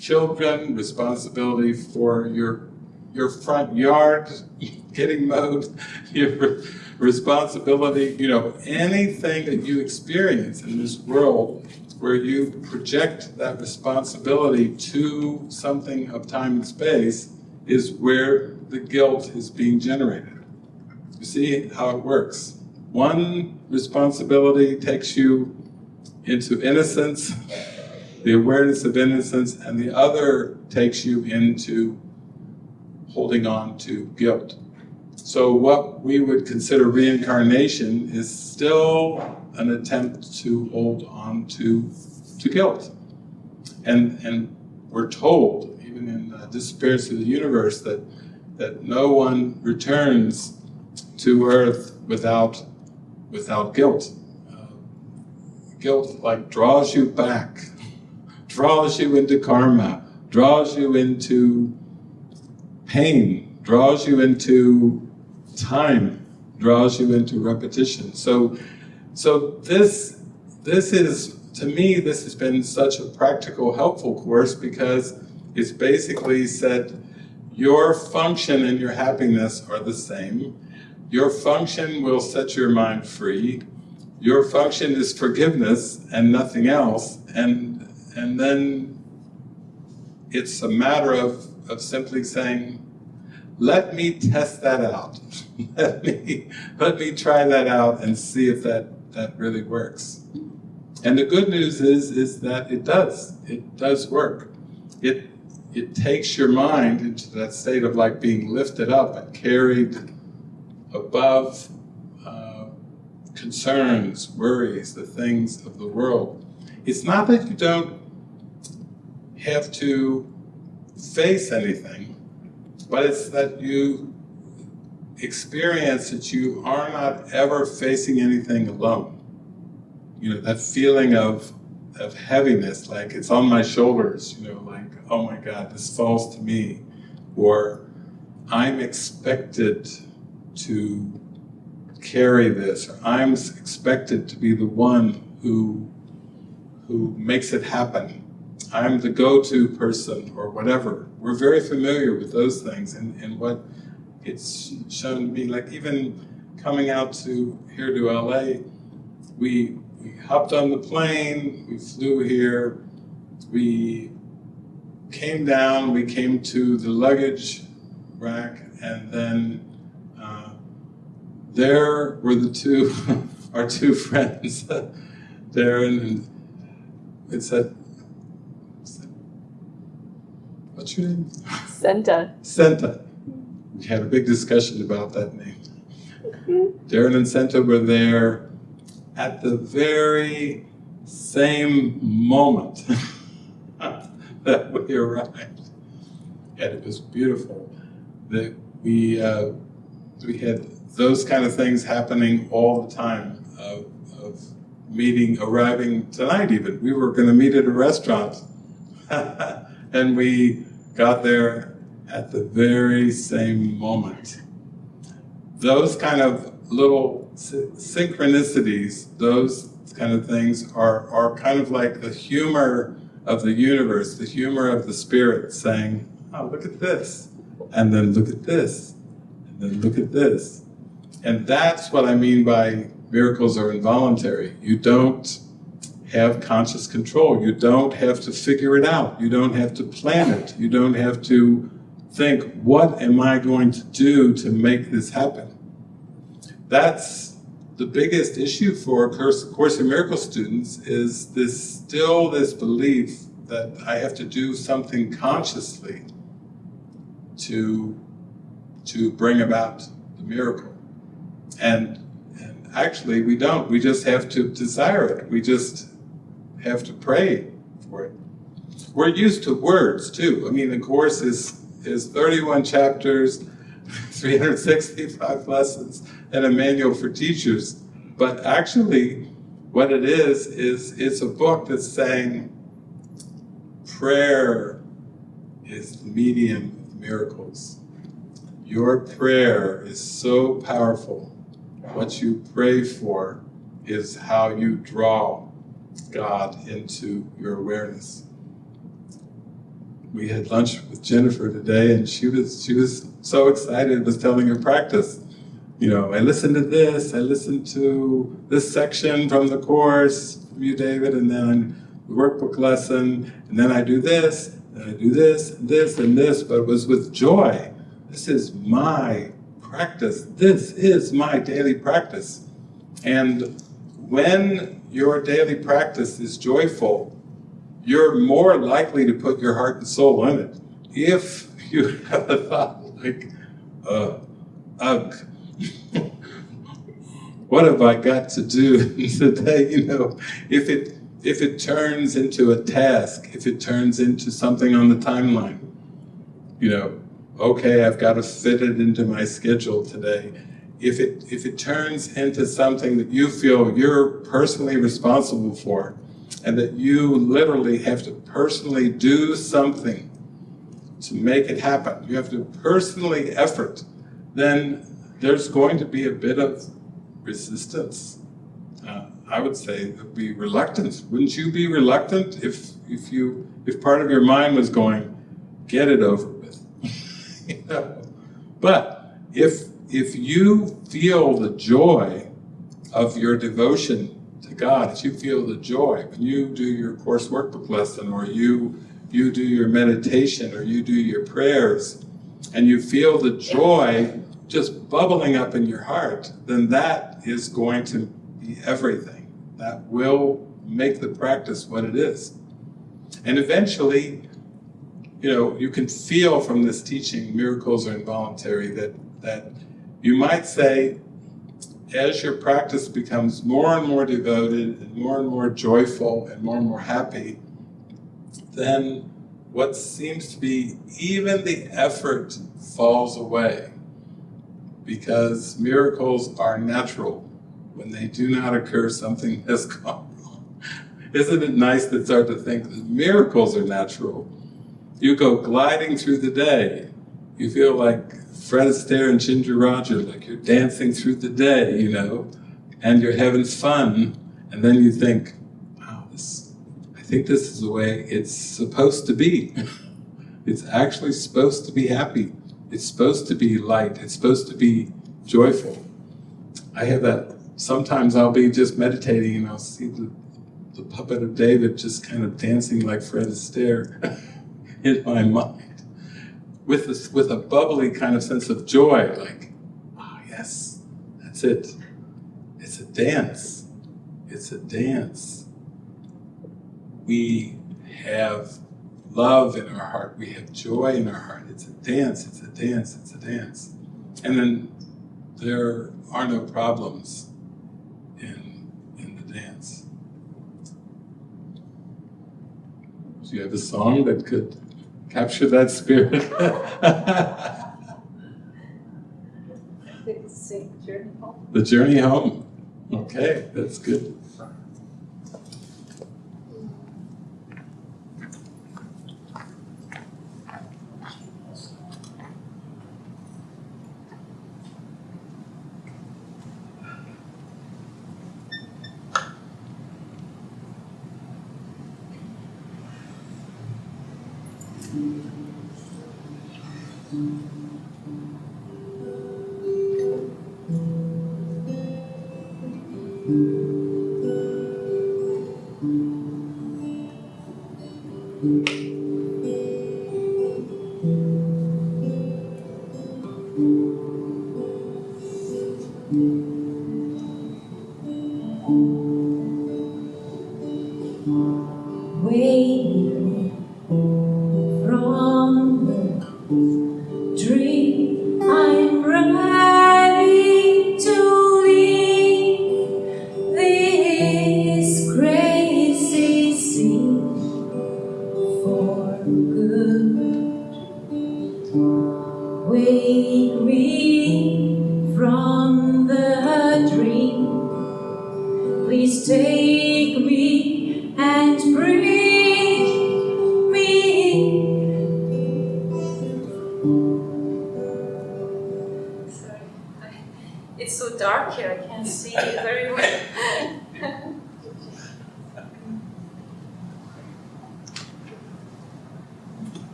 children, responsibility for your your front yard getting mowed, your responsibility, you know, anything that you experience in this world where you project that responsibility to something of time and space is where the guilt is being generated. You see how it works. One responsibility takes you into innocence, the awareness of innocence, and the other takes you into holding on to guilt. So what we would consider reincarnation is still an attempt to hold on to, to guilt. And, and we're told, even in uh, Disappearance of the Universe, that, that no one returns to earth without, without guilt. Uh, guilt like draws you back, draws you into karma, draws you into pain, draws you into time, draws you into repetition. So, so this, this is, to me, this has been such a practical, helpful course because it's basically said, your function and your happiness are the same. Your function will set your mind free. Your function is forgiveness and nothing else. And, and then it's a matter of, of simply saying, let me test that out. let, me, let me try that out and see if that, that really works. And the good news is, is that it does. It does work. It, it takes your mind into that state of like being lifted up and carried above uh, concerns, worries, the things of the world. It's not that you don't have to face anything, but it's that you experience that you are not ever facing anything alone. You know, that feeling of, of heaviness, like it's on my shoulders, you know, like, oh my God, this falls to me. Or I'm expected to carry this. or I'm expected to be the one who, who makes it happen. I'm the go-to person or whatever. We're very familiar with those things and, and what it's shown to me, like even coming out to here to LA, we, we hopped on the plane, we flew here, we came down, we came to the luggage rack, and then uh, there were the two, our two friends, Darren and it said, what's your name? Senta. Senta. We had a big discussion about that name. Darren and Senta were there at the very same moment that we arrived. And it was beautiful that we, uh, we had those kind of things happening all the time of, of meeting, arriving tonight even. We were going to meet at a restaurant and we got there at the very same moment. Those kind of little synchronicities, those kind of things are, are kind of like the humor of the universe, the humor of the spirit saying, oh, look at this, and then look at this, and then look at this. And that's what I mean by miracles are involuntary. You don't have conscious control. You don't have to figure it out. You don't have to plan it. You don't have to think, what am I going to do to make this happen? That's the biggest issue for Course, Course in Miracles students is this still this belief that I have to do something consciously to, to bring about the miracle. And, and actually we don't, we just have to desire it. We just have to pray for it. We're used to words too. I mean, the Course is, is 31 chapters, 365 lessons, and a manual for teachers. But actually, what it is, is it's a book that's saying prayer is the medium of miracles. Your prayer is so powerful. What you pray for is how you draw God into your awareness. We had lunch with Jennifer today and she was she was so excited, was telling her practice. You know, I listened to this, I listened to this section from the course from you, David, and then the workbook lesson, and then I do this, and I do this, and this, and this, but it was with joy. This is my practice. This is my daily practice. And when your daily practice is joyful, you're more likely to put your heart and soul in it. If you have a thought like, uh, ugh, what have I got to do today? You know, if it if it turns into a task, if it turns into something on the timeline, you know, okay, I've got to fit it into my schedule today. If it if it turns into something that you feel you're personally responsible for, and that you literally have to personally do something to make it happen, you have to personally effort, then there's going to be a bit of resistance. Uh, I would say there'd be reluctance. Wouldn't you be reluctant if if you if part of your mind was going, get it over with? you know? But if if you feel the joy of your devotion to God, if you feel the joy when you do your course workbook lesson or you you do your meditation or you do your prayers and you feel the joy just bubbling up in your heart, then that is going to be everything. That will make the practice what it is. And eventually, you know, you can feel from this teaching, miracles are involuntary, that, that you might say, as your practice becomes more and more devoted and more and more joyful and more and more happy, then what seems to be even the effort falls away because miracles are natural. When they do not occur, something has gone wrong. Isn't it nice to start to think that miracles are natural? You go gliding through the day. You feel like Fred Astaire and Ginger Rogers, like you're dancing through the day, you know, and you're having fun. And then you think, wow, this, I think this is the way it's supposed to be. It's actually supposed to be happy. It's supposed to be light. It's supposed to be joyful. I have that, sometimes I'll be just meditating and I'll see the, the puppet of David just kind of dancing like Fred Astaire in my mind with with a bubbly kind of sense of joy, like, ah, yes, that's it. It's a dance. It's a dance. We have love in our heart. We have joy in our heart. It's a dance. It's a dance. It's a dance. And then there are no problems in, in the dance. Do you have a song that could capture that spirit? Sing Journey Home. the journey home. Okay, that's good.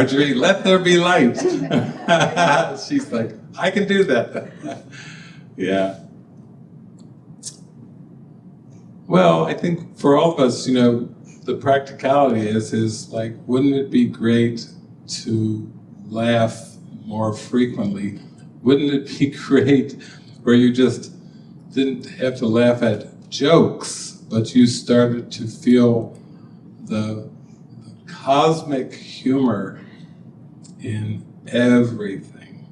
Marjorie. Let there be light. She's like, I can do that. yeah. Well, I think for all of us, you know, the practicality is is like, wouldn't it be great to laugh more frequently? Wouldn't it be great where you just didn't have to laugh at jokes, but you started to feel the cosmic humor in everything.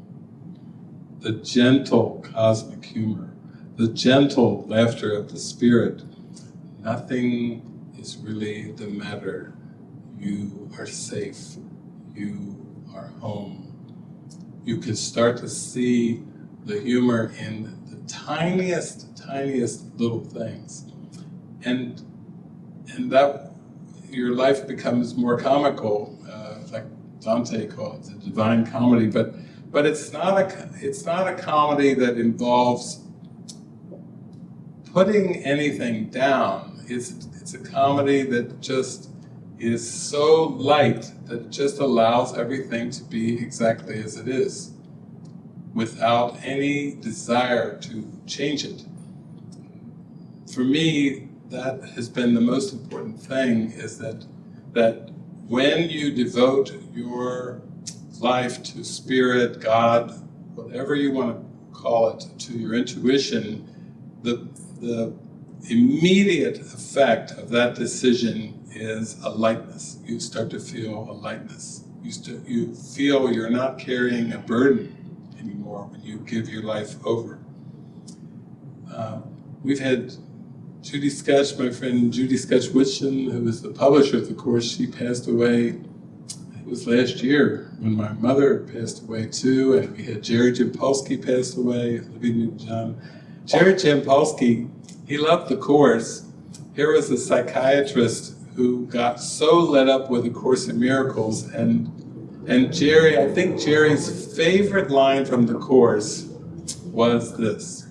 The gentle cosmic humor, the gentle laughter of the spirit. Nothing is really the matter. You are safe. You are home. You can start to see the humor in the tiniest, tiniest little things. And, and that your life becomes more comical, Dante called it, the divine comedy. But but it's not a it's not a comedy that involves putting anything down. It's it's a comedy that just is so light that it just allows everything to be exactly as it is, without any desire to change it. For me, that has been the most important thing is that that when you devote your life to spirit, God, whatever you want to call it, to your intuition, the the immediate effect of that decision is a lightness. You start to feel a lightness. You, you feel you're not carrying a burden anymore when you give your life over. Uh, we've had Judy Skutch, my friend Judy Skutch Whitson, who was the publisher of the course, she passed away, it was last year when my mother passed away too, and we had Jerry Jampolsky passed away, Libby Newton-John. Jerry Jampolsky, he loved the course. Here was a psychiatrist who got so lit up with the Course in Miracles, and and Jerry, I think Jerry's favorite line from the course was this.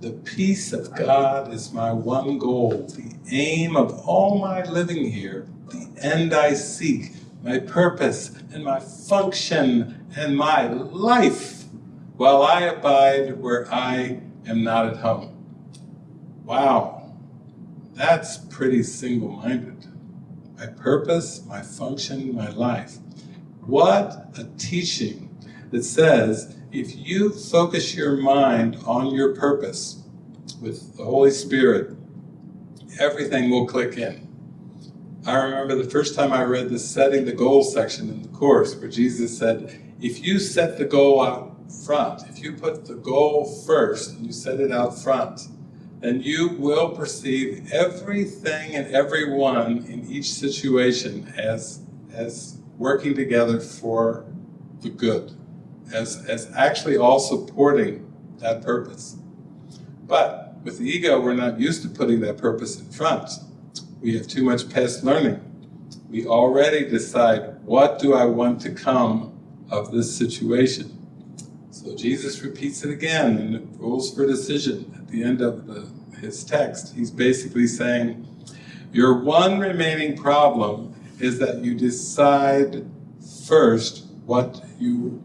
The peace of God is my one goal, the aim of all my living here, the end I seek, my purpose and my function and my life, while I abide where I am not at home. Wow, that's pretty single-minded. My purpose, my function, my life. What a teaching that says if you focus your mind on your purpose with the Holy Spirit, everything will click in. I remember the first time I read the setting the goal section in the course where Jesus said, if you set the goal out front, if you put the goal first and you set it out front, then you will perceive everything and everyone in each situation as, as working together for the good, as, as actually all supporting that purpose. But with the ego, we're not used to putting that purpose in front. We have too much past learning. We already decide, what do I want to come of this situation? So Jesus repeats it again in the Rules for Decision at the end of the, his text. He's basically saying, your one remaining problem is that you decide first what you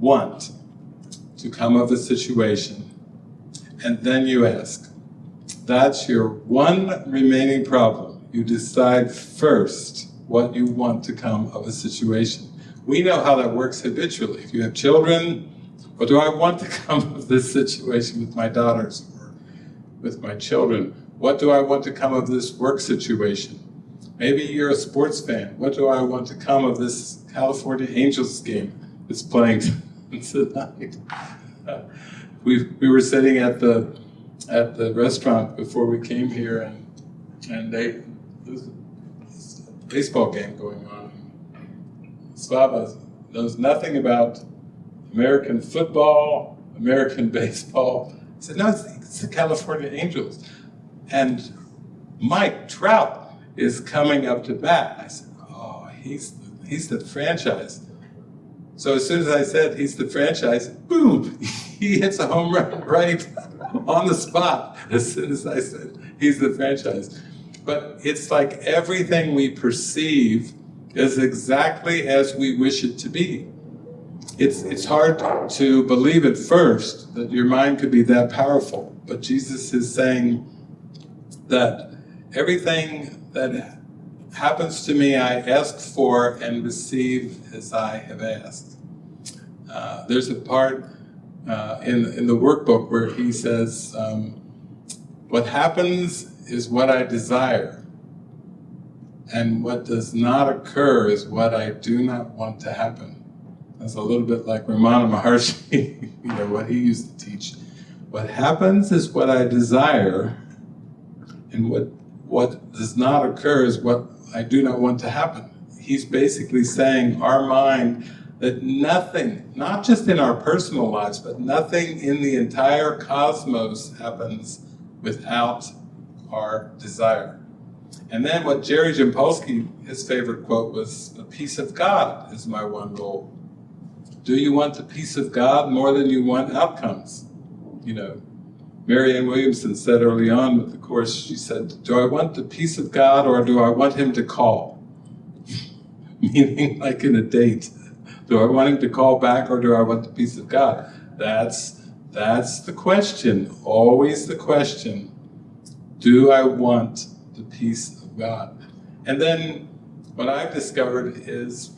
want to come of a situation, and then you ask. That's your one remaining problem. You decide first what you want to come of a situation. We know how that works habitually. If you have children, what do I want to come of this situation with my daughters or with my children? What do I want to come of this work situation? Maybe you're a sports fan. What do I want to come of this California Angels game that's playing tonight? we, we were sitting at the at the restaurant before we came here and and they there was a baseball game going on. Slava knows nothing about American football, American baseball. I said, no, it's, it's the California Angels. And Mike Trout is coming up to bat. I said, oh, he's he's the franchise. So as soon as I said he's the franchise, boom, he hits a home run right on the spot as soon as I said he's the franchise. But it's like everything we perceive is exactly as we wish it to be. It's, it's hard to believe at first that your mind could be that powerful, but Jesus is saying that everything that happens to me I ask for and receive as I have asked. Uh, there's a part uh, in, in the workbook where he says, um, what happens is what I desire, and what does not occur is what I do not want to happen. That's a little bit like Ramana Maharshi, you know, what he used to teach. What happens is what I desire, and what, what does not occur is what I do not want to happen. He's basically saying our mind that nothing, not just in our personal lives, but nothing in the entire cosmos happens without our desire. And then what Jerry Jampolsky, his favorite quote was, the peace of God is my one goal. Do you want the peace of God more than you want outcomes? You know, Marianne Williamson said early on with the course, she said, do I want the peace of God or do I want him to call? Meaning like in a date. Do I want him to call back or do I want the peace of God? That's, that's the question, always the question. Do I want the peace of God? And then what I've discovered is,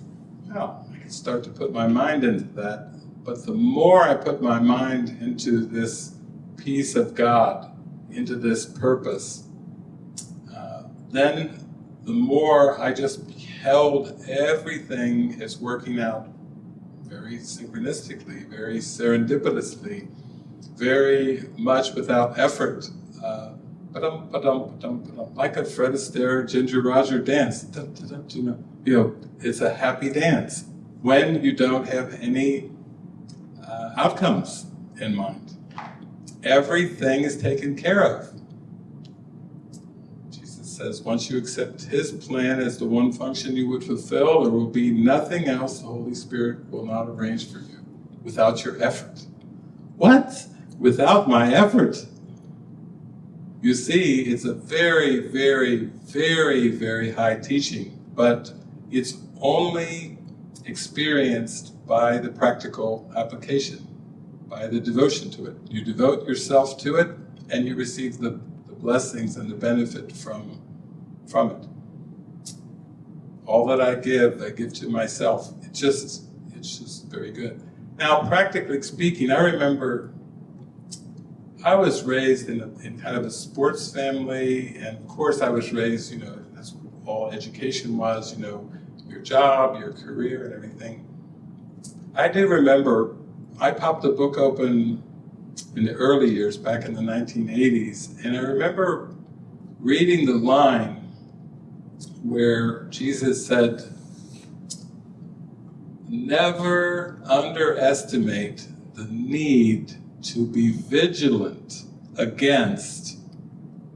well, I can start to put my mind into that, but the more I put my mind into this peace of God, into this purpose, uh, then the more I just beheld everything as working out very synchronistically, very serendipitously, very much without effort. Uh, ba-dum, ba-dum, ba-dum, like a Fred Astaire, Ginger Roger dance. You know, you know, it's a happy dance when you don't have any uh, outcomes in mind. Everything is taken care of. Says, once you accept His plan as the one function you would fulfill, there will be nothing else the Holy Spirit will not arrange for you without your effort. What? Without my effort? You see, it's a very, very, very, very high teaching, but it's only experienced by the practical application, by the devotion to it. You devote yourself to it, and you receive the, the blessings and the benefit from, from it. All that I give, I give to myself. It just, it's just very good. Now, practically speaking, I remember I was raised in, a, in kind of a sports family, and of course I was raised, you know, that's all education was, you know, your job, your career, and everything. I do remember, I popped a book open in the early years, back in the 1980s, and I remember reading the line where Jesus said, never underestimate the need to be vigilant against.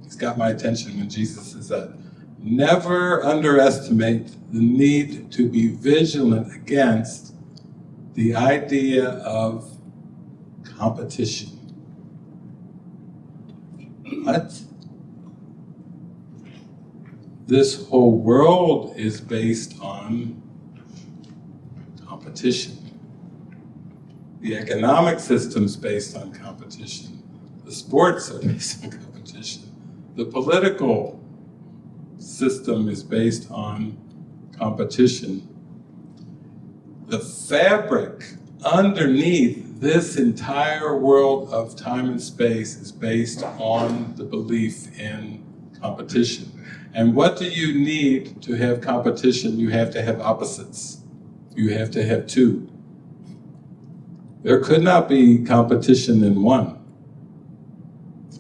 He's got my attention when Jesus says that. Never underestimate the need to be vigilant against the idea of competition. What? This whole world is based on competition. The economic system's based on competition. The sports are based on competition. The political system is based on competition. The fabric underneath this entire world of time and space is based on the belief in competition. And what do you need to have competition? You have to have opposites. You have to have two. There could not be competition in one.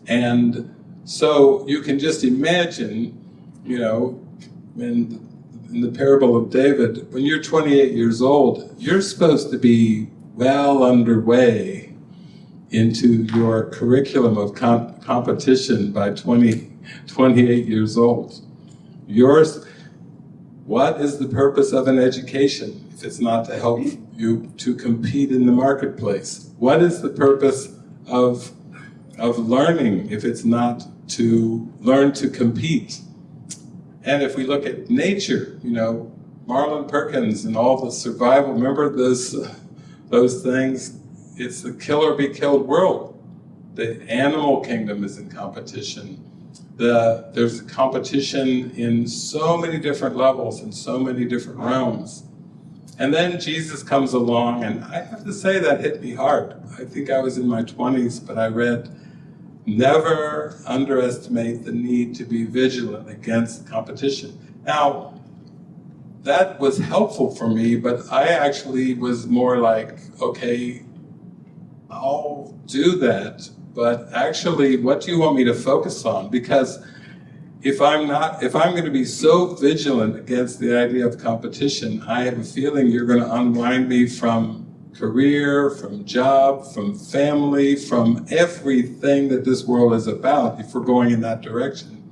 And so you can just imagine, you know, in, in the parable of David, when you're 28 years old, you're supposed to be well underway into your curriculum of comp competition by 20, 28 years old. Yours, what is the purpose of an education if it's not to help you to compete in the marketplace? What is the purpose of, of learning if it's not to learn to compete? And if we look at nature, you know, Marlin Perkins and all the survival, remember those, those things? It's the kill or be killed world. The animal kingdom is in competition. The, there's competition in so many different levels and so many different realms. And then Jesus comes along, and I have to say that hit me hard. I think I was in my 20s, but I read, never underestimate the need to be vigilant against competition. Now, that was helpful for me, but I actually was more like, okay, I'll do that, but actually, what do you want me to focus on? Because if I'm not, if I'm going to be so vigilant against the idea of competition, I have a feeling you're going to unwind me from career, from job, from family, from everything that this world is about if we're going in that direction.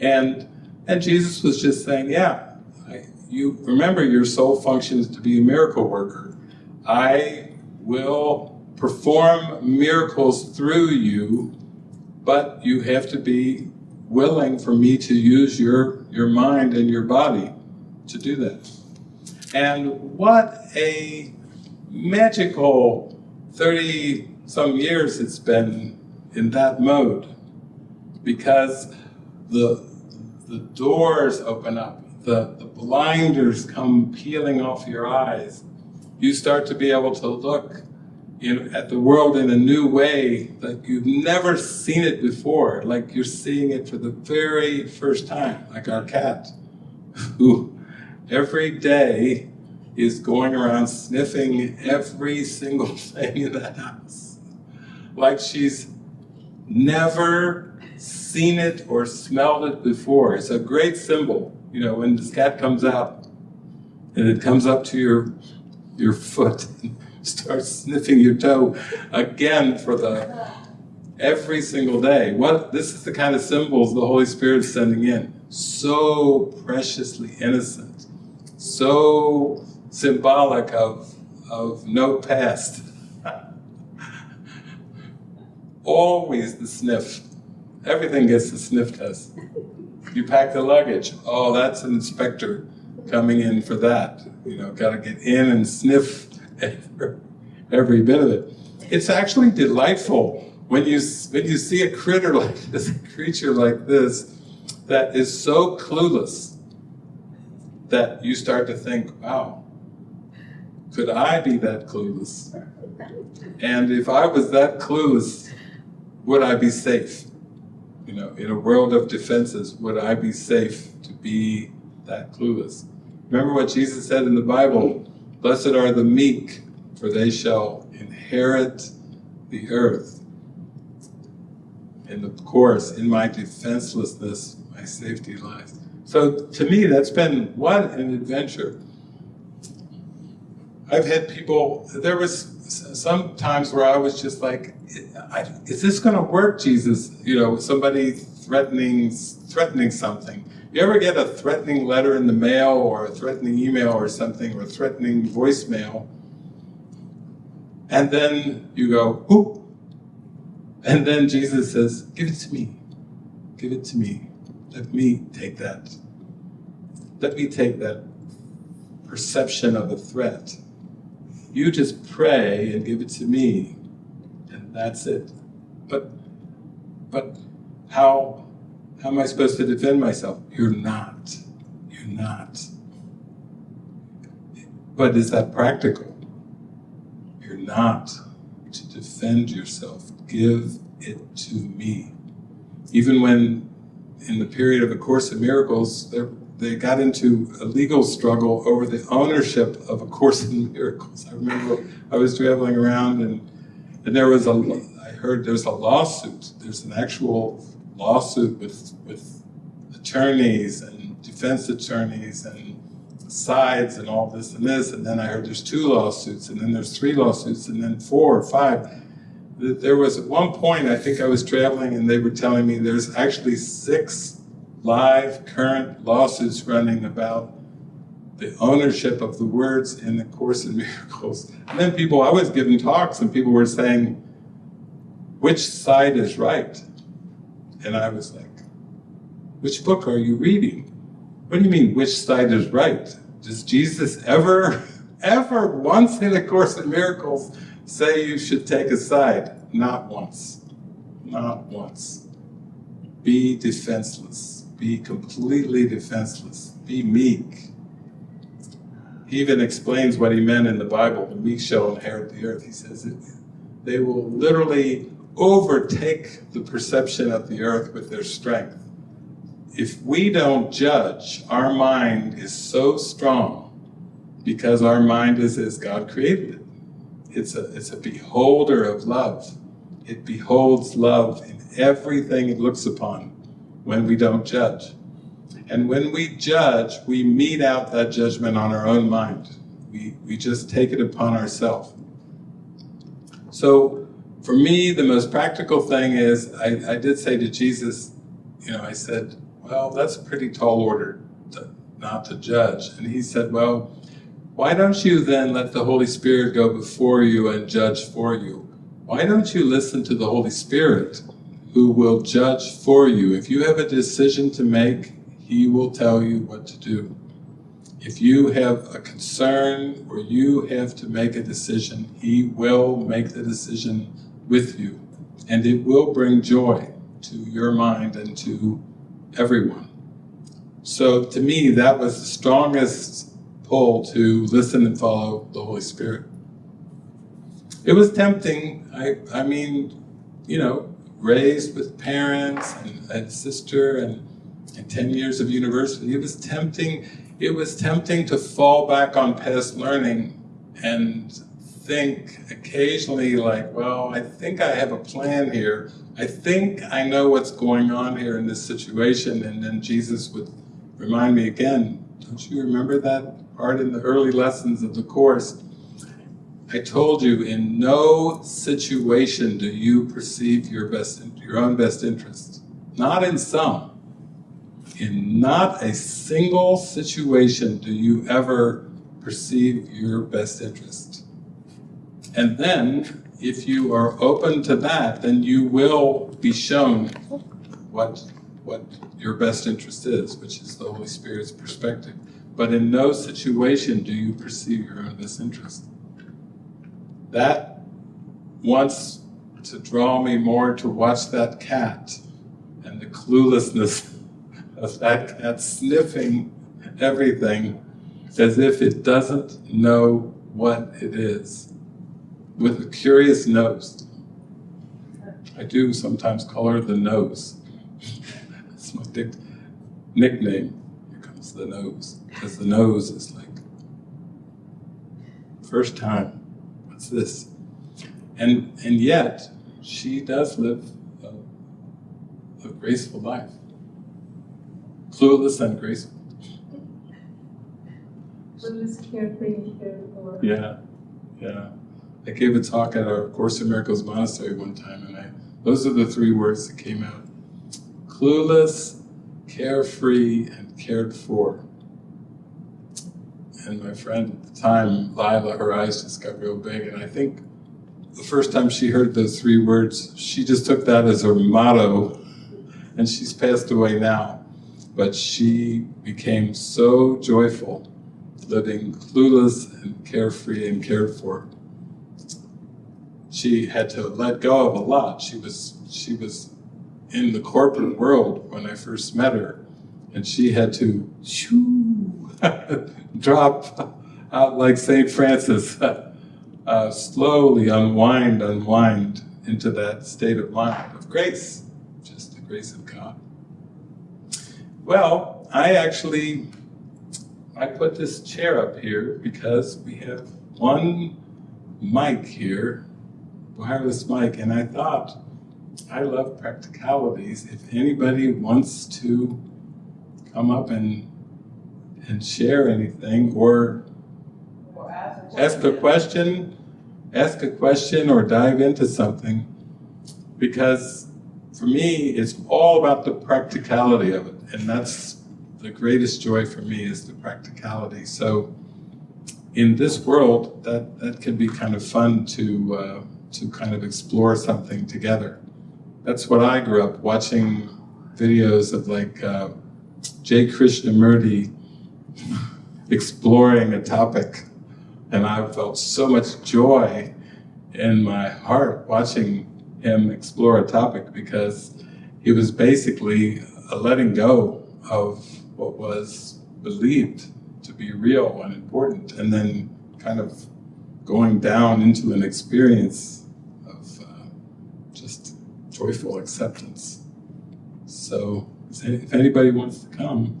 And, and Jesus was just saying, yeah, I, you remember your sole function is to be a miracle worker. I will perform miracles through you, but you have to be willing for me to use your, your mind and your body to do that. And what a magical 30 some years it's been in that mode because the, the doors open up, the, the blinders come peeling off your eyes. You start to be able to look at the world in a new way, like you've never seen it before, like you're seeing it for the very first time, like our cat, who every day is going around sniffing every single thing in the house. Like she's never seen it or smelled it before. It's a great symbol. You know, when this cat comes out and it comes up to your your foot and starts sniffing your toe again for the every single day. What this is the kind of symbols the Holy Spirit is sending in. So preciously innocent, so symbolic of of no past. Always the sniff. Everything gets the sniff test. You pack the luggage. Oh, that's an inspector coming in for that. You know, got to get in and sniff every, bit of it. It's actually delightful when you when you see a critter like this, a creature like this, that is so clueless that you start to think, wow, could I be that clueless? And if I was that clueless, would I be safe? You know, in a world of defenses, would I be safe to be that clueless? Remember what Jesus said in the Bible, blessed are the meek, for they shall inherit the earth. And of course, in my defenselessness, my safety lies. So to me, that's been what an adventure. I've had people, there was some times where I was just like, is this going to work, Jesus? You know, somebody threatening, threatening something. You ever get a threatening letter in the mail or a threatening email or something or a threatening voicemail? And then you go, whoop. And then Jesus says, give it to me. Give it to me. Let me take that. Let me take that perception of a threat. You just pray and give it to me, and that's it. But, but how, how am I supposed to defend myself? You're not. You're not. But is that practical? You're not to defend yourself. Give it to me. Even when, in the period of A Course in Miracles, they got into a legal struggle over the ownership of A Course in Miracles. I remember I was traveling around and, and there was a, I heard there's a lawsuit. There's an actual lawsuit with, with attorneys and defense attorneys and sides and all this and this. And then I heard there's two lawsuits and then there's three lawsuits and then four or five. There was at one point, I think I was traveling and they were telling me there's actually six live current lawsuits running about the ownership of the words in the Course in Miracles. And then people, I was giving talks and people were saying, which side is right? And I was like, which book are you reading? What do you mean, which side is right? Does Jesus ever, ever once in A Course in Miracles say you should take a side? Not once. Not once. Be defenseless be completely defenseless, be meek. He even explains what he meant in the Bible, the meek shall inherit the earth. He says it, they will literally overtake the perception of the earth with their strength. If we don't judge, our mind is so strong because our mind is as God created it. It's a, it's a beholder of love. It beholds love in everything it looks upon when we don't judge. And when we judge, we mete out that judgment on our own mind. We, we just take it upon ourselves. So for me, the most practical thing is, I, I did say to Jesus, you know, I said, well, that's a pretty tall order to, not to judge. And he said, well, why don't you then let the Holy Spirit go before you and judge for you? Why don't you listen to the Holy Spirit who will judge for you. If you have a decision to make, he will tell you what to do. If you have a concern or you have to make a decision, he will make the decision with you. And it will bring joy to your mind and to everyone. So to me, that was the strongest pull to listen and follow the Holy Spirit. It was tempting. I, I mean, you know, raised with parents and sister and, and 10 years of university, it was tempting, it was tempting to fall back on past learning and think occasionally like, well, I think I have a plan here. I think I know what's going on here in this situation. And then Jesus would remind me again, don't you remember that part in the early lessons of the Course? I told you in no situation do you perceive your best, your own best interest. Not in some. In not a single situation do you ever perceive your best interest. And then, if you are open to that, then you will be shown what, what your best interest is, which is the Holy Spirit's perspective. But in no situation do you perceive your own best interest. That wants to draw me more to watch that cat and the cluelessness of that cat sniffing everything as if it doesn't know what it is, with a curious nose. I do sometimes call her the nose. That's my nickname. Here comes the nose, because the nose is like, first time, what's this? And, and yet, she does live a, a graceful life. Clueless and graceful. Clueless, carefree, for. Yeah, yeah. I gave a talk at our Course in Miracles monastery one time, and I those are the three words that came out: clueless, carefree, and cared for. And my friend at the time, Lila, her eyes just got real big, and I think the first time she heard those three words, she just took that as her motto, and she's passed away now. But she became so joyful living clueless and carefree and cared for. She had to let go of a lot. She was she was in the corporate world when I first met her, and she had to shoo, drop out like Saint Francis, uh, slowly unwind, unwind into that state of mind of grace, just the grace of God. Well, I actually I put this chair up here because we have one mic here, wireless mic, and I thought I love practicalities. If anybody wants to come up and and share anything or ask a question, ask a question or dive into something, because for me, it's all about the practicality of it, and that's the greatest joy for me is the practicality. So in this world, that, that can be kind of fun to, uh, to kind of explore something together. That's what I grew up watching videos of like uh, J. Krishnamurti exploring a topic. And I felt so much joy in my heart watching him explore a topic because he was basically a letting go of what was believed to be real and important, and then kind of going down into an experience joyful acceptance. So, if anybody wants to come,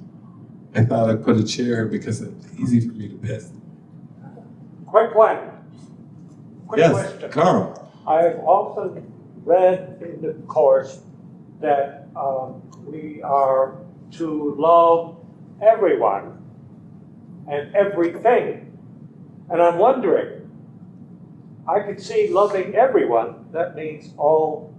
I thought I'd put a chair because it's easy for me to pass. Quick one. Quick Yes, question. Carl. I've often read in the Course that um, we are to love everyone and everything. And I'm wondering, I could see loving everyone, that means all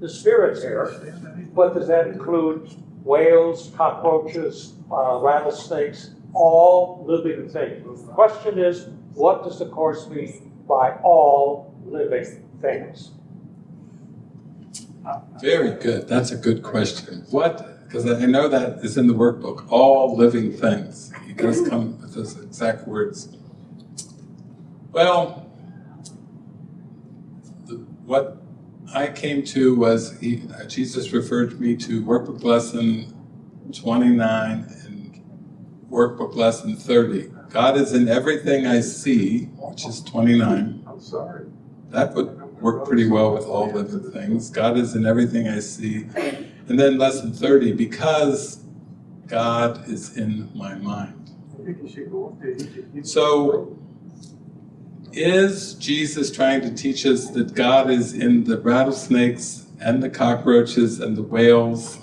the spirits here, but does that include whales, cockroaches, uh, rattlesnakes, all living things? The question is, what does the Course mean by all living things? Very good. That's a good question. What, because I know that is in the workbook, all living things. He does come with those exact words. Well, the, what I came to was he, uh, Jesus referred me to workbook lesson 29 and workbook lesson 30. God is in everything I see, which is 29. I'm sorry. That would work pretty well with all living things. God is in everything I see. And then lesson 30, because God is in my mind. So is Jesus trying to teach us that God is in the rattlesnakes and the cockroaches and the whales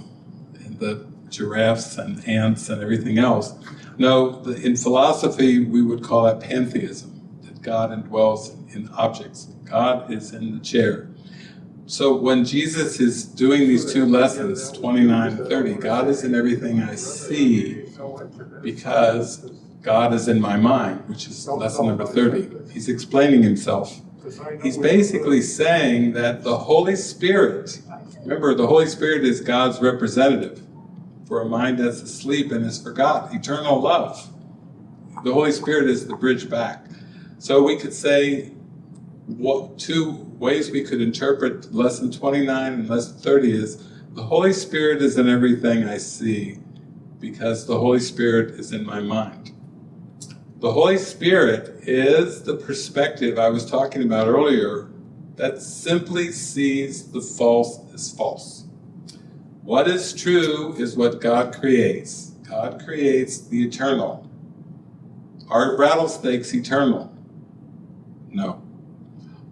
and the giraffes and ants and everything else? No, in philosophy, we would call that pantheism, that God indwells in objects. God is in the chair. So when Jesus is doing these two lessons, 29 and 30, God is in everything I see because God is in my mind, which is lesson number 30. He's explaining himself. He's basically saying that the Holy Spirit, remember, the Holy Spirit is God's representative for a mind that's asleep and is forgot, eternal love. The Holy Spirit is the bridge back. So we could say what two ways we could interpret lesson 29 and lesson 30 is the Holy Spirit is in everything I see because the Holy Spirit is in my mind. The Holy Spirit is the perspective I was talking about earlier that simply sees the false as false. What is true is what God creates. God creates the eternal. Are rattlesnakes eternal? No.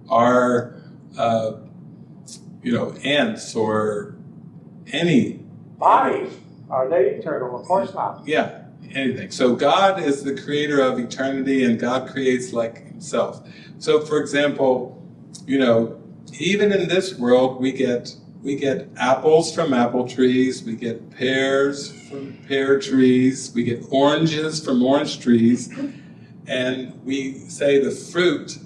Are, uh, you know, ants or any Bodies, are they eternal? Of course not. yeah, anything. So God is the creator of eternity and God creates like himself. So for example, you know, even in this world we get we get apples from apple trees, we get pears from pear trees, we get oranges from orange trees, and we say the fruit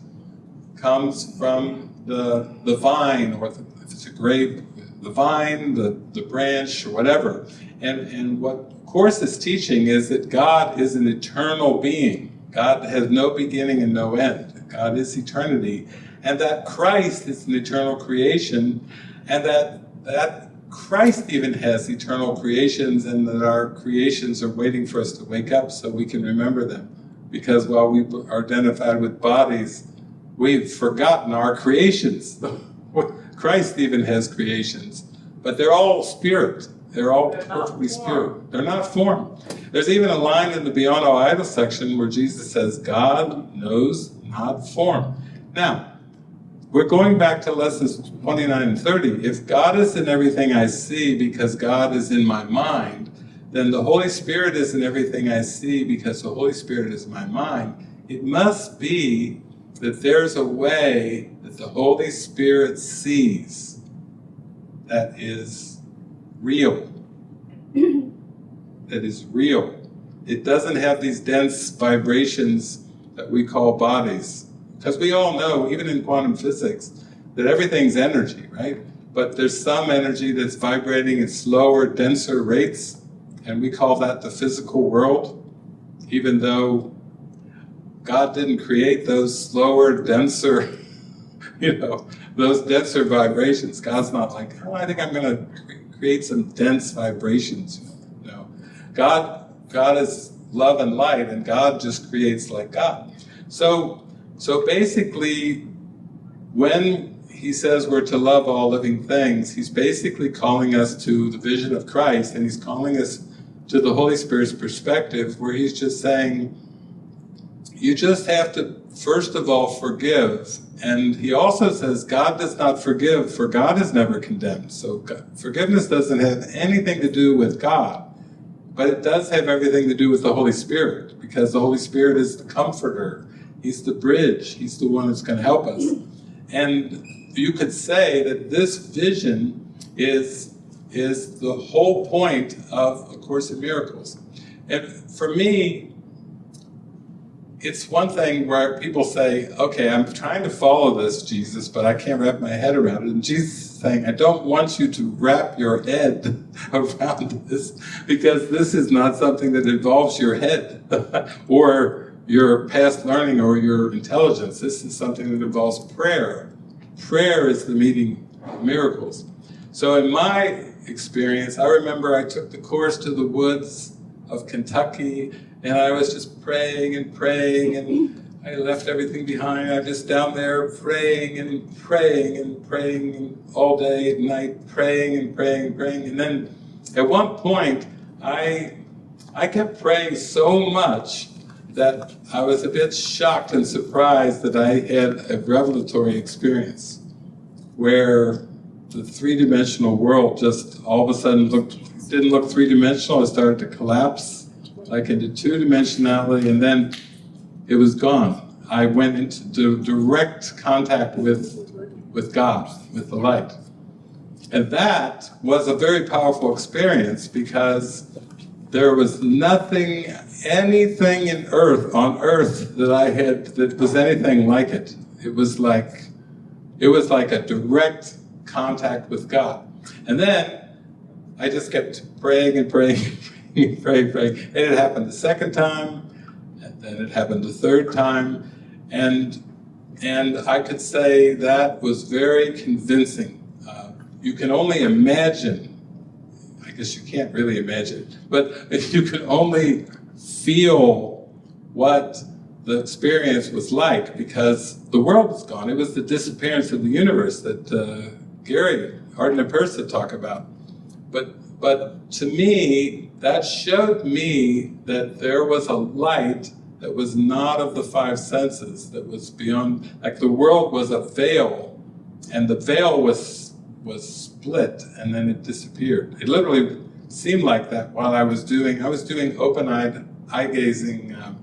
comes from the the vine or the, if it's a grape, the vine, the, the branch, or whatever. And, and what Course is teaching is that God is an eternal being. God has no beginning and no end. God is eternity. And that Christ is an eternal creation, and that, that Christ even has eternal creations, and that our creations are waiting for us to wake up so we can remember them. Because while we are identified with bodies, we've forgotten our creations. Christ even has creations, but they're all spirit. They're all They're perfectly spirit. They're not form. There's even a line in the Beyond All Idols section where Jesus says, God knows not form. Now, we're going back to lessons 29 and 30. If God is in everything I see because God is in my mind, then the Holy Spirit is in everything I see because the Holy Spirit is my mind. It must be that there's a way that the Holy Spirit sees that is real. that is real. It doesn't have these dense vibrations that we call bodies. Because we all know, even in quantum physics, that everything's energy, right? But there's some energy that's vibrating at slower, denser rates, and we call that the physical world, even though God didn't create those slower, denser, you know, those denser vibrations. God's not like, oh, I think I'm going to create some dense vibrations. No, God, God is love and light, and God just creates like God. So, so basically, when he says we're to love all living things, he's basically calling us to the vision of Christ, and he's calling us to the Holy Spirit's perspective, where he's just saying, you just have to, first of all, forgive. And he also says, God does not forgive, for God is never condemned. So God, forgiveness doesn't have anything to do with God, but it does have everything to do with the Holy Spirit, because the Holy Spirit is the comforter. He's the bridge. He's the one that's going to help us. And you could say that this vision is, is the whole point of A Course in Miracles. And for me, it's one thing where people say, okay, I'm trying to follow this, Jesus, but I can't wrap my head around it. And Jesus is saying, I don't want you to wrap your head around this because this is not something that involves your head or your past learning or your intelligence. This is something that involves prayer. Prayer is the meeting of miracles. So in my experience, I remember I took the course to the woods of Kentucky and I was just praying and praying and I left everything behind. I'm just down there praying and praying and praying all day and night, praying and praying and praying. And then at one point, I, I kept praying so much that I was a bit shocked and surprised that I had a revelatory experience where the three-dimensional world just all of a sudden looked didn't look three-dimensional. It started to collapse like into two-dimensionality, and then it was gone. I went into direct contact with with God, with the light. And that was a very powerful experience because there was nothing, anything in earth, on earth that I had, that was anything like it. It was like, it was like a direct contact with God. And then I just kept praying and praying, and praying, praying. And it happened the second time, and then it happened the third time. And and I could say that was very convincing. Uh, you can only imagine, I guess you can't really imagine, but you can only feel what the experience was like because the world was gone. It was the disappearance of the universe that uh, Gary, Arten and Pursah talk about. But, but to me, that showed me that there was a light that was not of the five senses, that was beyond, like the world was a veil, and the veil was was split, and then it disappeared. It literally seemed like that while I was doing, I was doing open-eyed, eye-gazing um,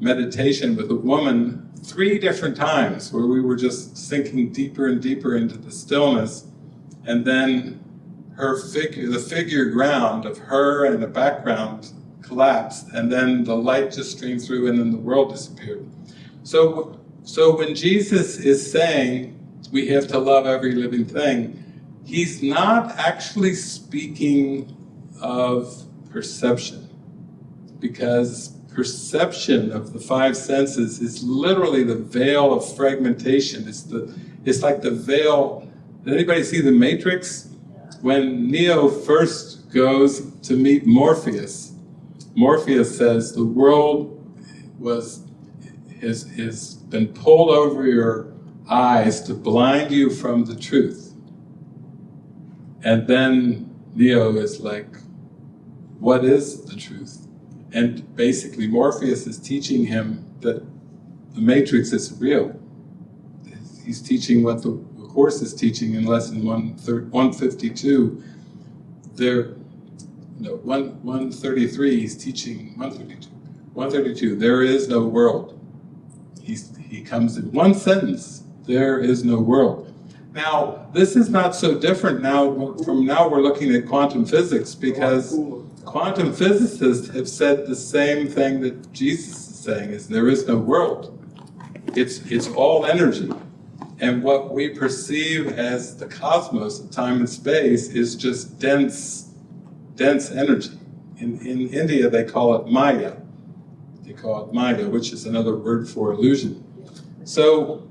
meditation with a woman three different times, where we were just sinking deeper and deeper into the stillness, and then her figure, the figure ground of her and the background collapsed, and then the light just streamed through, and then the world disappeared. So, so when Jesus is saying we have to love every living thing, he's not actually speaking of perception, because perception of the five senses is literally the veil of fragmentation. It's the, it's like the veil. Did anybody see the Matrix? When Neo first goes to meet Morpheus, Morpheus says the world was has, has been pulled over your eyes to blind you from the truth. And then Neo is like, what is the truth? And basically Morpheus is teaching him that the matrix is real. He's teaching what the Course is teaching in lesson 152. There, no, one, 133, he's teaching, 132, 132, there is no world. He's, he comes in one sentence, there is no world. Now, this is not so different now, from now we're looking at quantum physics because quantum physicists have said the same thing that Jesus is saying, is there is no world. It's, it's all energy. And what we perceive as the cosmos, of time and space, is just dense dense energy. In, in India, they call it Maya. They call it Maya, which is another word for illusion. So,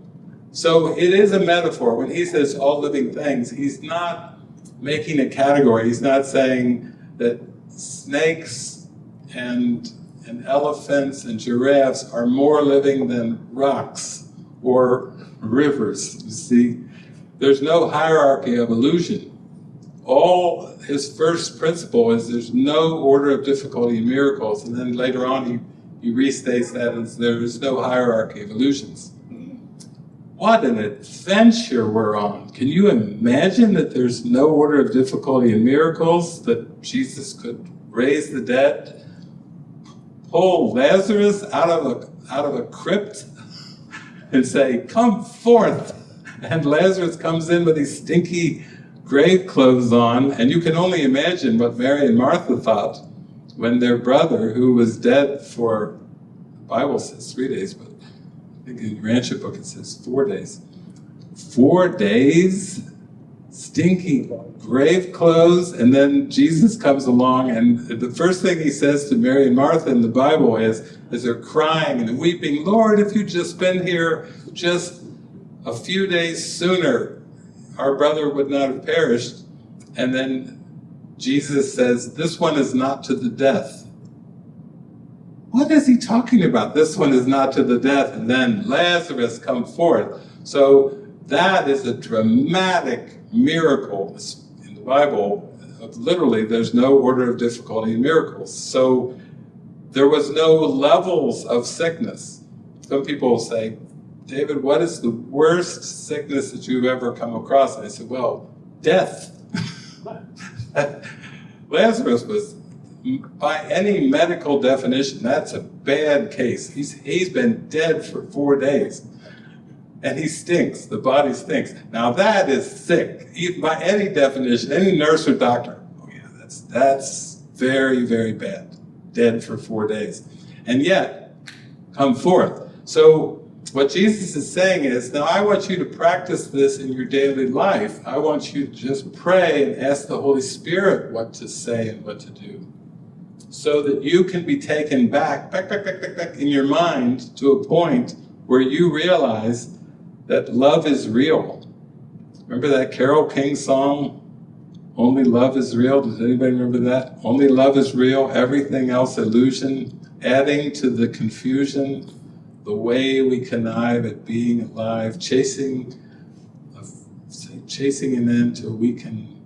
so it is a metaphor. When he says all living things, he's not making a category. He's not saying that snakes and, and elephants and giraffes are more living than rocks or rivers. You see, there's no hierarchy of illusion all his first principle is there's no order of difficulty in miracles, and then later on he, he restates that as there is no hierarchy of illusions. What an adventure we're on. Can you imagine that there's no order of difficulty in miracles, that Jesus could raise the dead, pull Lazarus out of a, out of a crypt and say, come forth, and Lazarus comes in with these stinky grave clothes on, and you can only imagine what Mary and Martha thought when their brother, who was dead for, the Bible says three days, but I think in Rancho book it says four days. Four days, stinky grave clothes, and then Jesus comes along, and the first thing he says to Mary and Martha in the Bible is, as they're crying and weeping, Lord, if you'd just been here just a few days sooner, our brother would not have perished. And then Jesus says, this one is not to the death. What is he talking about? This one is not to the death. And then Lazarus come forth. So that is a dramatic miracle in the Bible. Literally, there's no order of difficulty in miracles. So there was no levels of sickness. Some people say, David, what is the worst sickness that you've ever come across? And I said, well, death. Lazarus was, by any medical definition, that's a bad case. He's, he's been dead for four days. And he stinks, the body stinks. Now that is sick, by any definition, any nurse or doctor. Oh yeah, that's, that's very, very bad. Dead for four days. And yet, come forth. So what Jesus is saying is, now I want you to practice this in your daily life. I want you to just pray and ask the Holy Spirit what to say and what to do. So that you can be taken back, back, back, back, back, back in your mind to a point where you realize that love is real. Remember that Carole King song, Only Love is Real? Does anybody remember that? Only love is real, everything else illusion, adding to the confusion, the way we connive at being alive, chasing, chasing an end till we can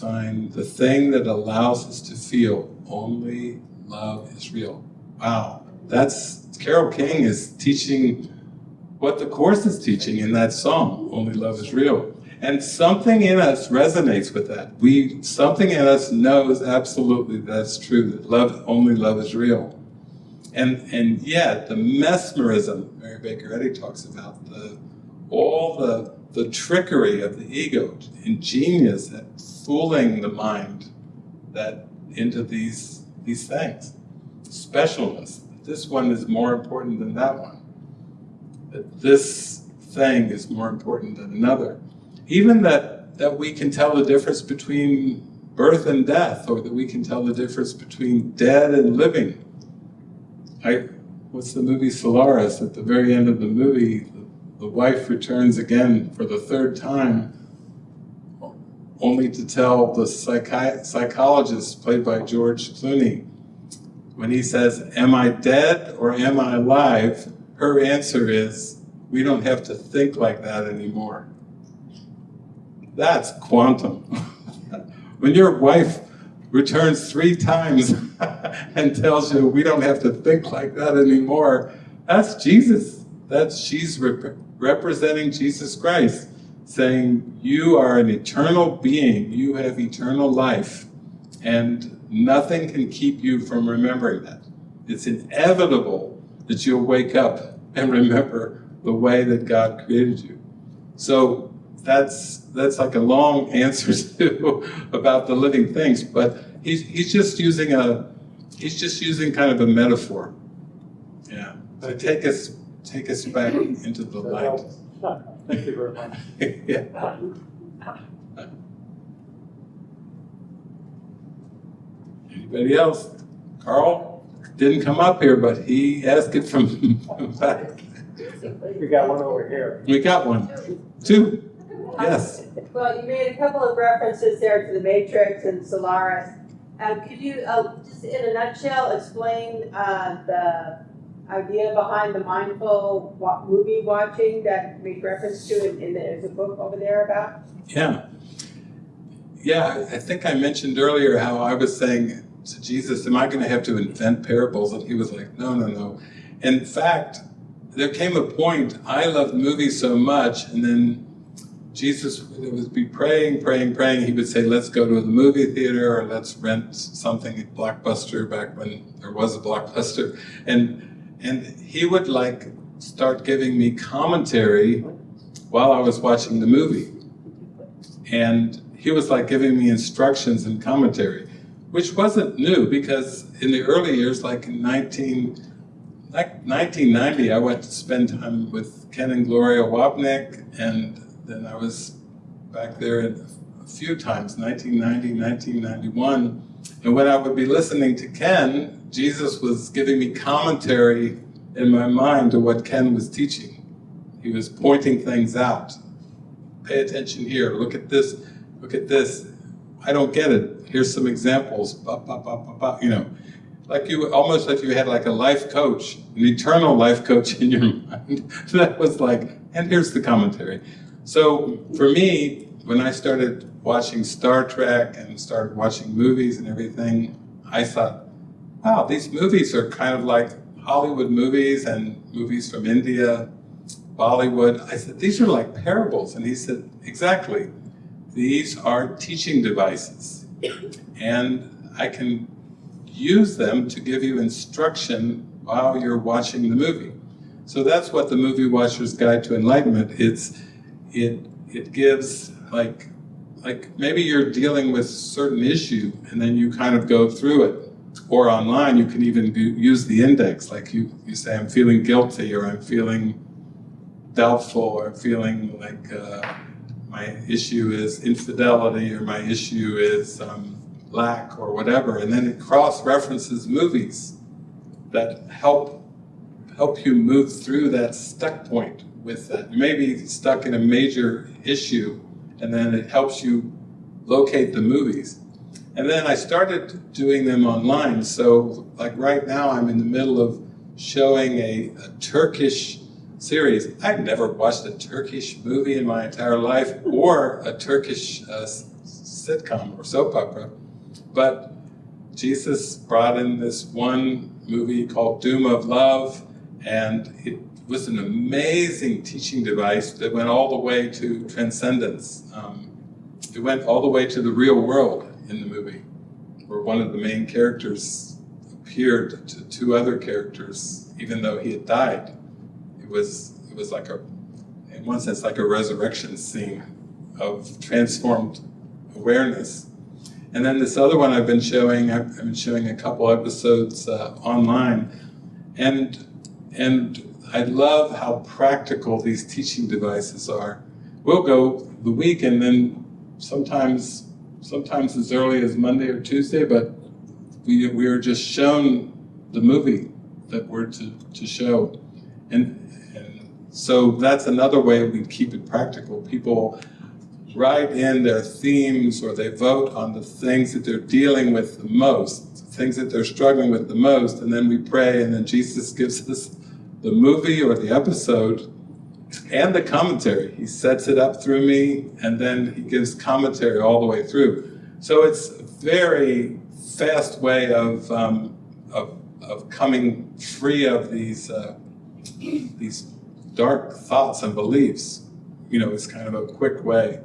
find the thing that allows us to feel only love is real. Wow, that's, Carole King is teaching what the Course is teaching in that song, Only Love is Real. And something in us resonates with that. We, something in us knows absolutely that's true, that love, only love is real. And, and yet, the mesmerism, Mary Baker Eddy talks about, the, all the, the trickery of the ego, ingenious at fooling the mind that into these, these things. Specialness. This one is more important than that one that this thing is more important than another. Even that, that we can tell the difference between birth and death, or that we can tell the difference between dead and living. I, what's the movie Solaris? At the very end of the movie, the, the wife returns again for the third time, only to tell the psychi psychologist, played by George Clooney, when he says, am I dead or am I alive? her answer is, we don't have to think like that anymore. That's quantum. when your wife returns three times and tells you we don't have to think like that anymore, that's Jesus. That's she's rep representing Jesus Christ, saying you are an eternal being, you have eternal life, and nothing can keep you from remembering that. It's inevitable that you'll wake up and remember the way that God created you. So that's that's like a long answer to about the living things, but he's he's just using a he's just using kind of a metaphor. Yeah. To take us take us back into the light. Thank you very much. yeah. Anybody else? Carl? didn't come up here, but he asked it from back. We got one over here. We got one. Two. Yes. Well, you made a couple of references there to the Matrix and Solaris. Um, could you, uh, just in a nutshell, explain uh, the idea behind the mindful wa movie watching that made reference to in, in the, there's a book over there about? Yeah. Yeah, I think I mentioned earlier how I was saying to Jesus, am I going to have to invent parables? And he was like, no, no, no. In fact, there came a point, I loved movies so much, and then Jesus would be praying, praying, praying. He would say, let's go to the movie theater or let's rent something at Blockbuster back when there was a Blockbuster. And, and he would like start giving me commentary while I was watching the movie. And he was like giving me instructions and commentary which wasn't new because in the early years, like in 19, like 1990, I went to spend time with Ken and Gloria Wapnick, and then I was back there a few times, 1990, 1991. And when I would be listening to Ken, Jesus was giving me commentary in my mind to what Ken was teaching. He was pointing things out. Pay attention here, look at this, look at this. I don't get it here's some examples, bah, bah, bah, you know, like you, almost like you had like a life coach, an eternal life coach in your mind. that was like, and here's the commentary. So for me, when I started watching Star Trek and started watching movies and everything, I thought, wow, these movies are kind of like Hollywood movies and movies from India, Bollywood. I said, these are like parables. And he said, exactly. These are teaching devices. And I can use them to give you instruction while you're watching the movie. So that's what the Movie Watcher's Guide to Enlightenment, it's, it, it gives like, like maybe you're dealing with certain issue and then you kind of go through it. Or online, you can even do, use the index, like you, you say, I'm feeling guilty, or I'm feeling doubtful, or feeling like uh, my issue is infidelity, or my issue is um, lack, or whatever. And then it cross-references movies that help help you move through that stuck point with that. You may be stuck in a major issue, and then it helps you locate the movies. And then I started doing them online. So like right now I'm in the middle of showing a, a Turkish series. I've never watched a Turkish movie in my entire life or a Turkish uh, sitcom or soap opera. But Jesus brought in this one movie called Doom of Love and it was an amazing teaching device that went all the way to transcendence. Um, it went all the way to the real world in the movie, where one of the main characters appeared to two other characters, even though he had died. It was it was like a, in one sense, like a resurrection scene of transformed awareness. And then this other one I've been showing, I've, been showing a couple episodes uh, online, and and I love how practical these teaching devices are. We'll go the week and then sometimes sometimes as early as Monday or Tuesday, but we, we are just shown the movie that we're to, to show. And, and so that's another way we keep it practical. People write in their themes or they vote on the things that they're dealing with the most, things that they're struggling with the most, and then we pray and then Jesus gives us the movie or the episode and the commentary. He sets it up through me, and then he gives commentary all the way through. So it's a very fast way of, um, of, of coming free of these, uh, these dark thoughts and beliefs. You know, it's kind of a quick way.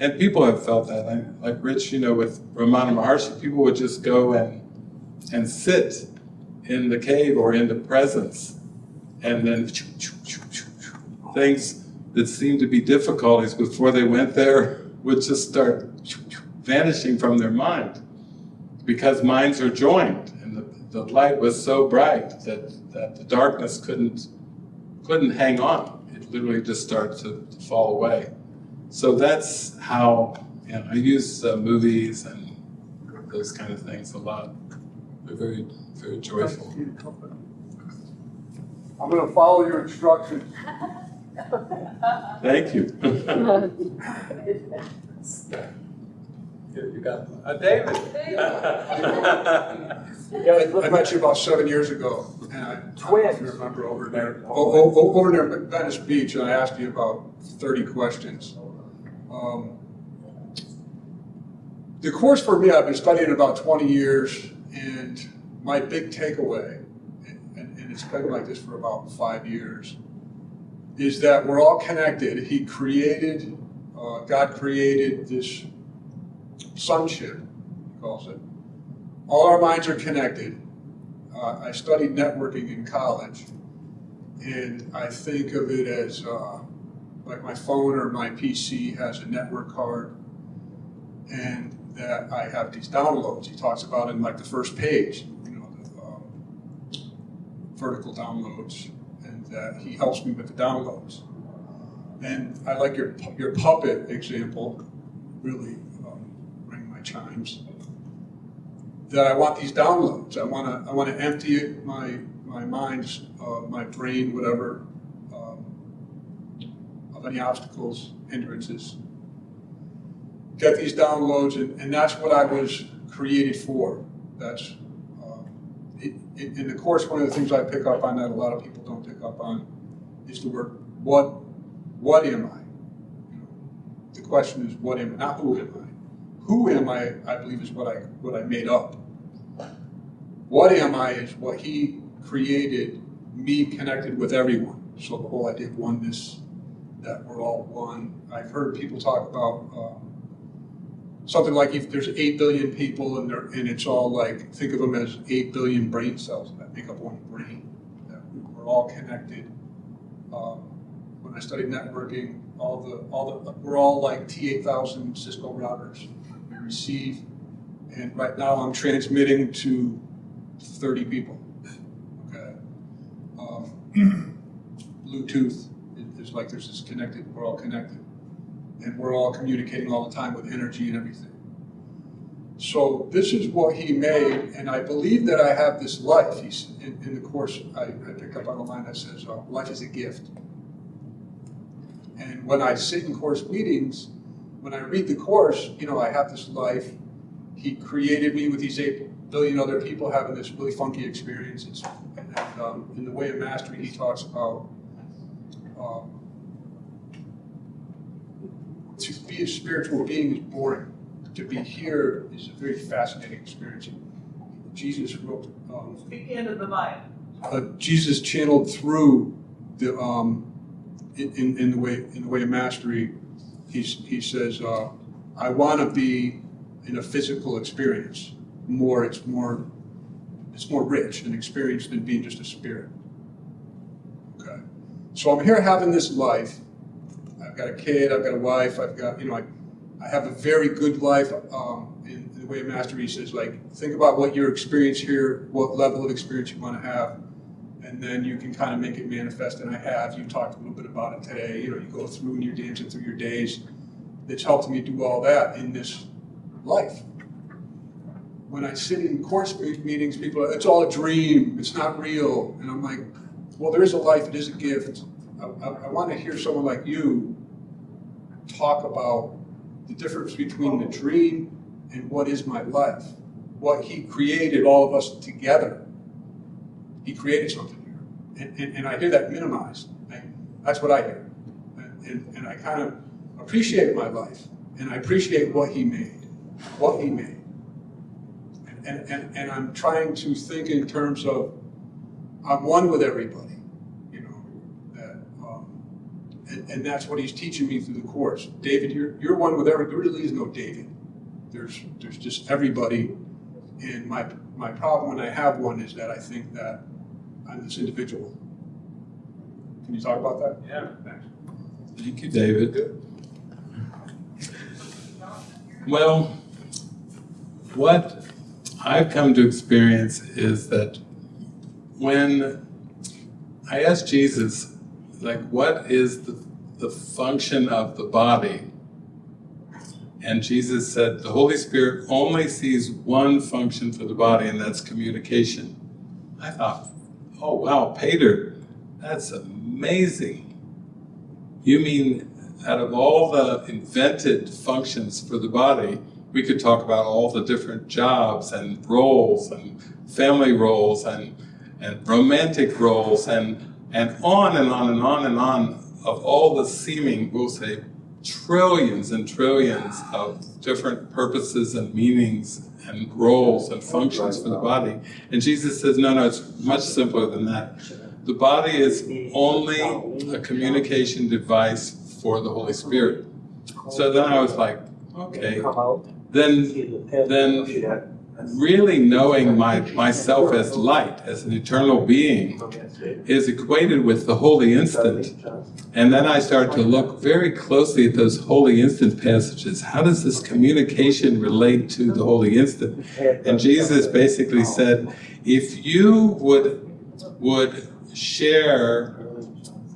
And people have felt that. I, like Rich, you know, with Ramana Maharshi, people would just go and, and sit in the cave or in the presence, and then things that seemed to be difficulties before they went there would just start vanishing from their mind because minds are joined and the, the light was so bright that, that the darkness couldn't couldn't hang on. It literally just started to, to fall away. So that's how you know, I use uh, movies and those kind of things a lot. They're very, very joyful. I'm gonna follow your instructions. Thank you. Here, you got uh, David. I met you about seven years ago. and I- I don't know if remember over there, o- o- o- over there at Venice Beach, and I asked you about thirty questions. Um, The course for me, I've been studying about twenty years, and my big takeaway, it's been like this for about five years, is that we're all connected. He created, uh, God created this sonship, he calls it. All our minds are connected. Uh, I studied networking in college, and I think of it as uh, like my phone or my PC has a network card, and that I have these downloads. He talks about in like the first page, you know, the um, vertical downloads, and that he helps me with the downloads. And I like your your puppet example, really um, ring my chimes. That I want these downloads. I want to I want to empty my my mind, uh, my brain, whatever, um, of any obstacles, hindrances. Get these downloads, and, and that's what I was created for. That's uh, it, in the course. One of the things I pick up on that a lot of people don't pick up on is the word what. What am I? You know, the question is what am I, not who am I. Who am I? I believe is what I what I made up. What am I is what he created, me connected with everyone. So the whole idea of oneness, that we're all one. I've heard people talk about um, something like if there's 8 billion people and, they're- and it's all like, think of them as 8 billion brain cells that make up one brain, that we're all connected. Um, when I studied networking, all the, all the, we're all like T8000 Cisco routers. We receive, and right now I'm transmitting to 30 people. Okay. Um, Bluetooth is like there's this connected, we're all connected. And we're all communicating all the time with energy and everything. So this is what he made, and I believe that I have this life. He's, in, in the course, I, I picked up on a line that says, uh, life is a gift. And when I sit in course meetings, when I read the course, you know, I have this life. He created me with these eight billion other people having this really funky experience. It's, and um, in the way of mastery, he talks about um, to be a spiritual being is boring. To be here is a very fascinating experience. Jesus wrote, um, Speak into the mic. uh, Jesus channeled through the um, in, in, in the way in the way of mastery. He's, he says, uh, "I want to be in a physical experience. More, it's more, it's more rich an experience than being just a spirit." Okay, so I'm here having this life. I've got a kid. I've got a wife. I've got you know I, I have a very good life. Um, in, in the way of mastery, he says like think about what your experience here, what level of experience you want to have and then you can kind of make it manifest, and I have. You talked a little bit about it today. You know, you go through and you're dancing through your days. It's helped me do all that in this life. When I sit in course meetings, people, are, it's all a dream. It's not real, and I'm like, well, there is a life. It is a gift. I, I, I want to hear someone like you talk about the difference between the dream and what is my life. What He created all of us together he created something here. And, and, and I hear that minimized. I, that's what I hear. And, and, I kind of appreciate my life. And I appreciate what he made. What he made. And, and, and I'm trying to think in terms of I'm one with everybody. You know, that um, and, and that's what he's teaching me through the course. David, you're you're one with everybody. There really is no David. There's there's just everybody. And my my problem when I have one is that I think that I'm this individual. Can you talk about that? Yeah. Thanks. Thank you, David. Well, what I've come to experience is that when I asked Jesus, like, what is the, the function of the body? And Jesus said, the Holy Spirit only sees one function for the body, and that's communication. I thought, oh wow, Peter, that's amazing. You mean out of all the invented functions for the body, we could talk about all the different jobs and roles and family roles and, and romantic roles and, and on and on and on and on of all the seeming, we'll say, trillions and trillions of different purposes and meanings and roles and functions for the body. And Jesus says, no, no, it's much simpler than that. The body is only a communication device for the Holy Spirit. So then I was like, okay, then, then really knowing my, myself as light, as an eternal being, is equated with the holy instant. And then I start to look very closely at those holy instant passages. How does this communication relate to the holy instant? And Jesus basically said, if you would, would share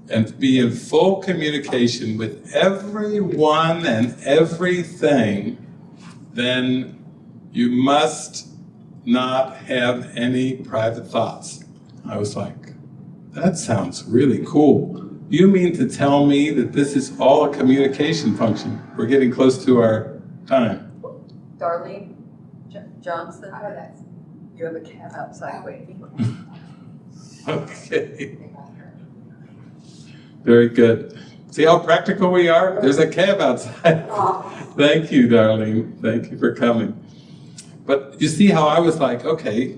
and be in full communication with everyone and everything, then you must not have any private thoughts. I was like, that sounds really cool. You mean to tell me that this is all a communication function? We're getting close to our time. Darlene Jo- Johnson, you have a cat outside waiting. Okay. Very good. See how practical we are? There's a cab outside. Thank you, darling. Thank you for coming. But you see how I was like, okay,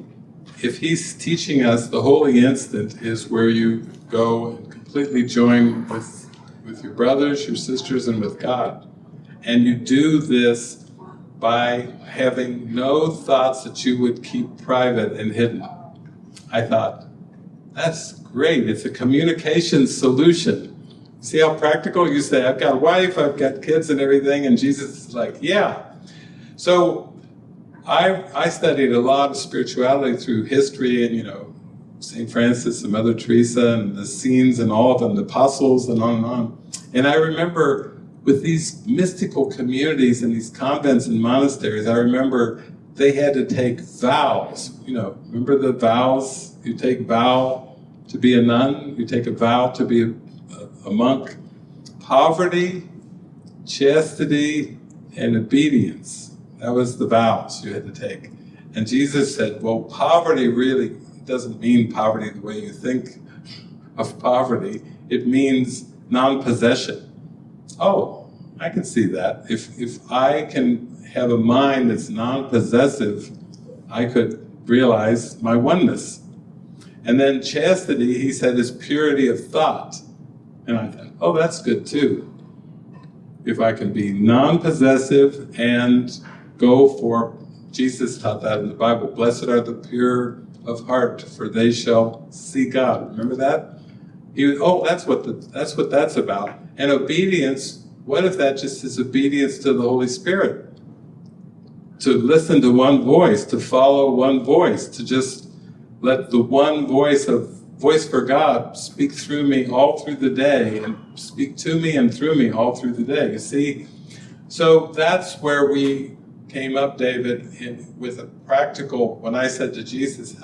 if he's teaching us the holy instant is where you go and completely join with, with your brothers, your sisters, and with God. And you do this by having no thoughts that you would keep private and hidden. I thought, that's great. It's a communication solution. See how practical you say, I've got a wife, I've got kids and everything, and Jesus is like, yeah. So I, I studied a lot of spirituality through history and, you know, St. Francis and Mother Teresa and the scenes and all of them, the apostles and on and on. And I remember with these mystical communities and these convents and monasteries, I remember they had to take vows. You know, remember the vows? You take vow to be a nun, you take a vow to be a, a monk. Poverty, chastity, and obedience. That was the vows you had to take. And Jesus said, well, poverty really doesn't mean poverty the way you think of poverty. It means non-possession. Oh, I can see that. If, if I can have a mind that's non-possessive, I could realize my oneness. And then chastity, he said, is purity of thought. And I thought, oh, that's good too. If I can be non-possessive and go for, Jesus taught that in the Bible, blessed are the pure of heart, for they shall see God. Remember that? He was, oh, that's what the, that's what that's about. And obedience, what if that just is obedience to the Holy Spirit? To listen to one voice, to follow one voice, to just let the one voice of voice for God speak through me all through the day and speak to me and through me all through the day. You see? So that's where we came up, David, in, with a practical, when I said to Jesus,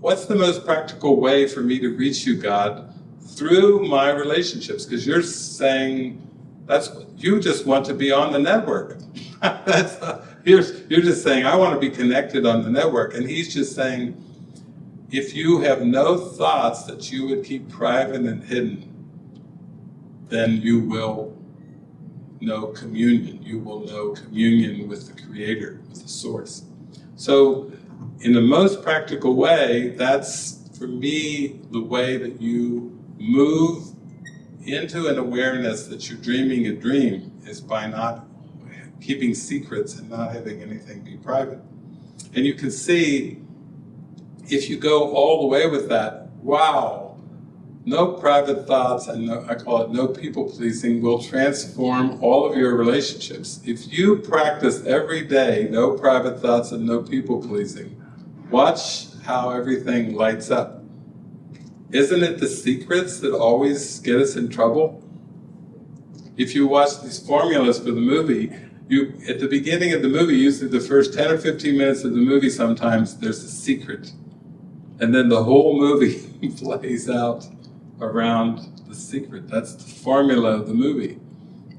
what's the most practical way for me to reach you, God, through my relationships? Because you're saying, that's you just want to be on the network. that's, you're, you're just saying, I want to be connected on the network. And he's just saying, if you have no thoughts that you would keep private and hidden, then you will know communion. You will know communion with the Creator, with the Source. So, in the most practical way, that's, for me, the way that you move into an awareness that you're dreaming a dream is by not keeping secrets and not having anything be private. And you can see if you go all the way with that, wow, no private thoughts and no, I call it no people pleasing will transform all of your relationships. If you practice every day no private thoughts and no people pleasing, watch how everything lights up. Isn't it the secrets that always get us in trouble? If you watch these formulas for the movie, you at the beginning of the movie, usually the first 10 or 15 minutes of the movie sometimes, there's a secret. And then the whole movie plays out around the secret. That's the formula of the movie.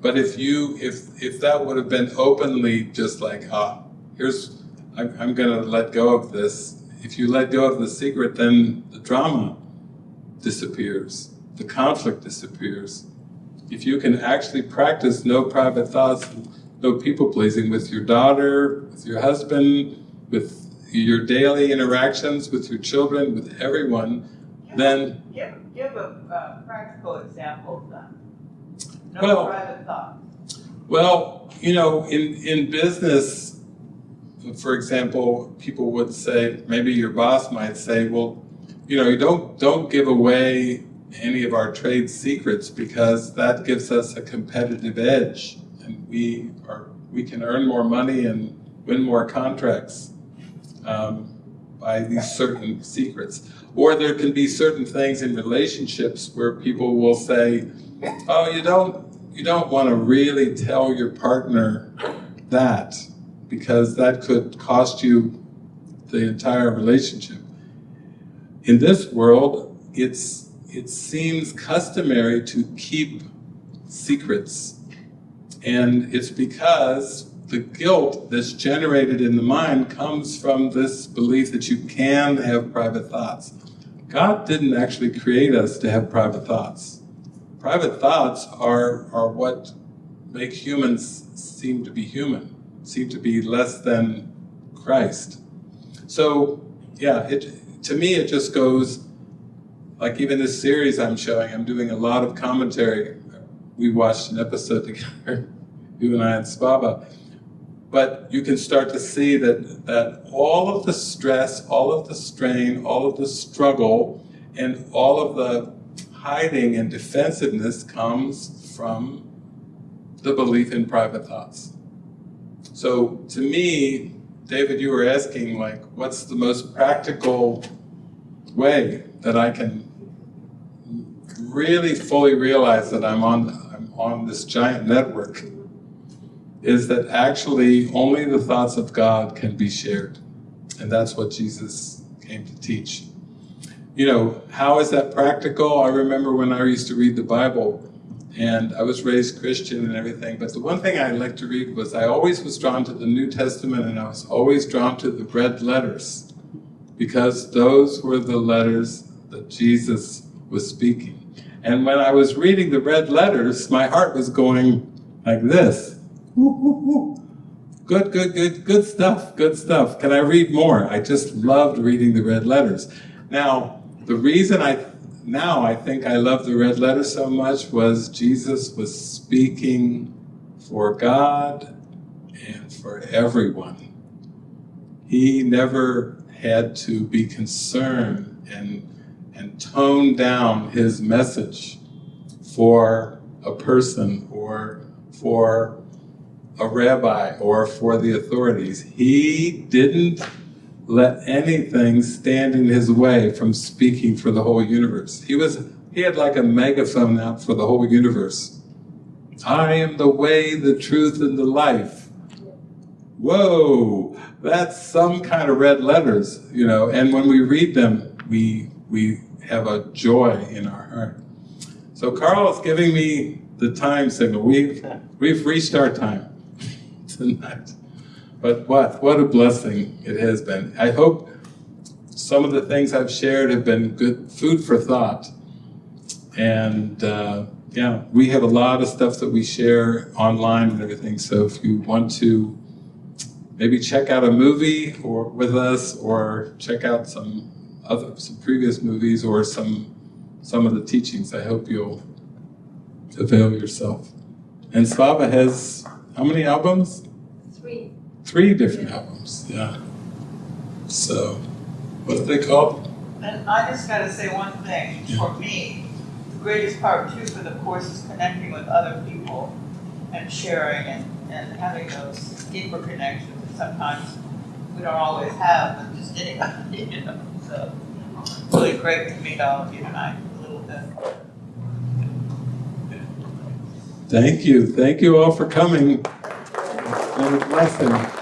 But if you, if if that would have been openly just like, ah, here's, I'm, I'm gonna let go of this. If you let go of the secret, then the drama disappears, the conflict disappears. If you can actually practice no private thoughts, no people pleasing with your daughter, with your husband, with your daily interactions with your children, with everyone, then Give, give a, uh, practical example then. No Well- private thoughts. Well, you know, in, in business, for example, people would say, maybe your boss might say, well, you know, you don't, don't give away any of our trade secrets because that gives us a competitive edge and we are, we can earn more money and win more contracts um, by these certain secrets. Or there can be certain things in relationships where people will say, oh, you don't, you don't want to really tell your partner that because that could cost you the entire relationship. In this world, it's, it seems customary to keep secrets. And it's because the guilt that's generated in the mind comes from this belief that you can have private thoughts. God didn't actually create us to have private thoughts. Private thoughts are, are what make humans seem to be human, seem to be less than Christ. So yeah, it, to me, it just goes, like even this series I'm showing, I'm doing a lot of commentary. We watched an episode together, you and I and Slava. But you can start to see that, that all of the stress, all of the strain, all of the struggle, and all of the hiding and defensiveness comes from the belief in private thoughts. So to me, David, you were asking like, what's the most practical way that I can really fully realize that I'm on, I'm on this giant network? Is that actually only the thoughts of God can be shared. And that's what Jesus came to teach. You know, how is that practical? I remember when I used to read the Bible, and I was raised Christian and everything, but the one thing I liked to read was I always was drawn to the New Testament and I was always drawn to the red letters because those were the letters that Jesus was speaking. And when I was reading the red letters, my heart was going like this. Good, good, good, good stuff, good stuff. Can I read more? I just loved reading the red letters. Now, the reason I now I think I love the red letter so much was Jesus was speaking for God and for everyone. He never had to be concerned and, and tone down his message for a person or for a rabbi or for the authorities. He didn't let anything stand in his way from speaking for the whole universe. He was he had like a megaphone out for the whole universe. I am the way, the truth, and the life. Whoa, that's some kind of red letters, you know, and when we read them, we we have a joy in our heart. So Carl is giving me the time signal. We've we've reached our time But what, what a blessing it has been. I hope some of the things I've shared have been good food for thought. And uh, yeah, we have a lot of stuff that we share online and everything. So if you want to maybe check out a movie or with us or check out some other some previous movies or some some of the teachings, I hope you'll avail yourself. And Slava has how many albums? Three. different albums, yeah. So, what are they called? And I just gotta say one thing, for me, the greatest part too for the course is connecting with other people and sharing and, and having those deeper connections that sometimes we don't always have with just anybody, you know, so. it's Really great to meet all of you tonight, a little bit. Thank you, thank you all for coming. It's been a blessing.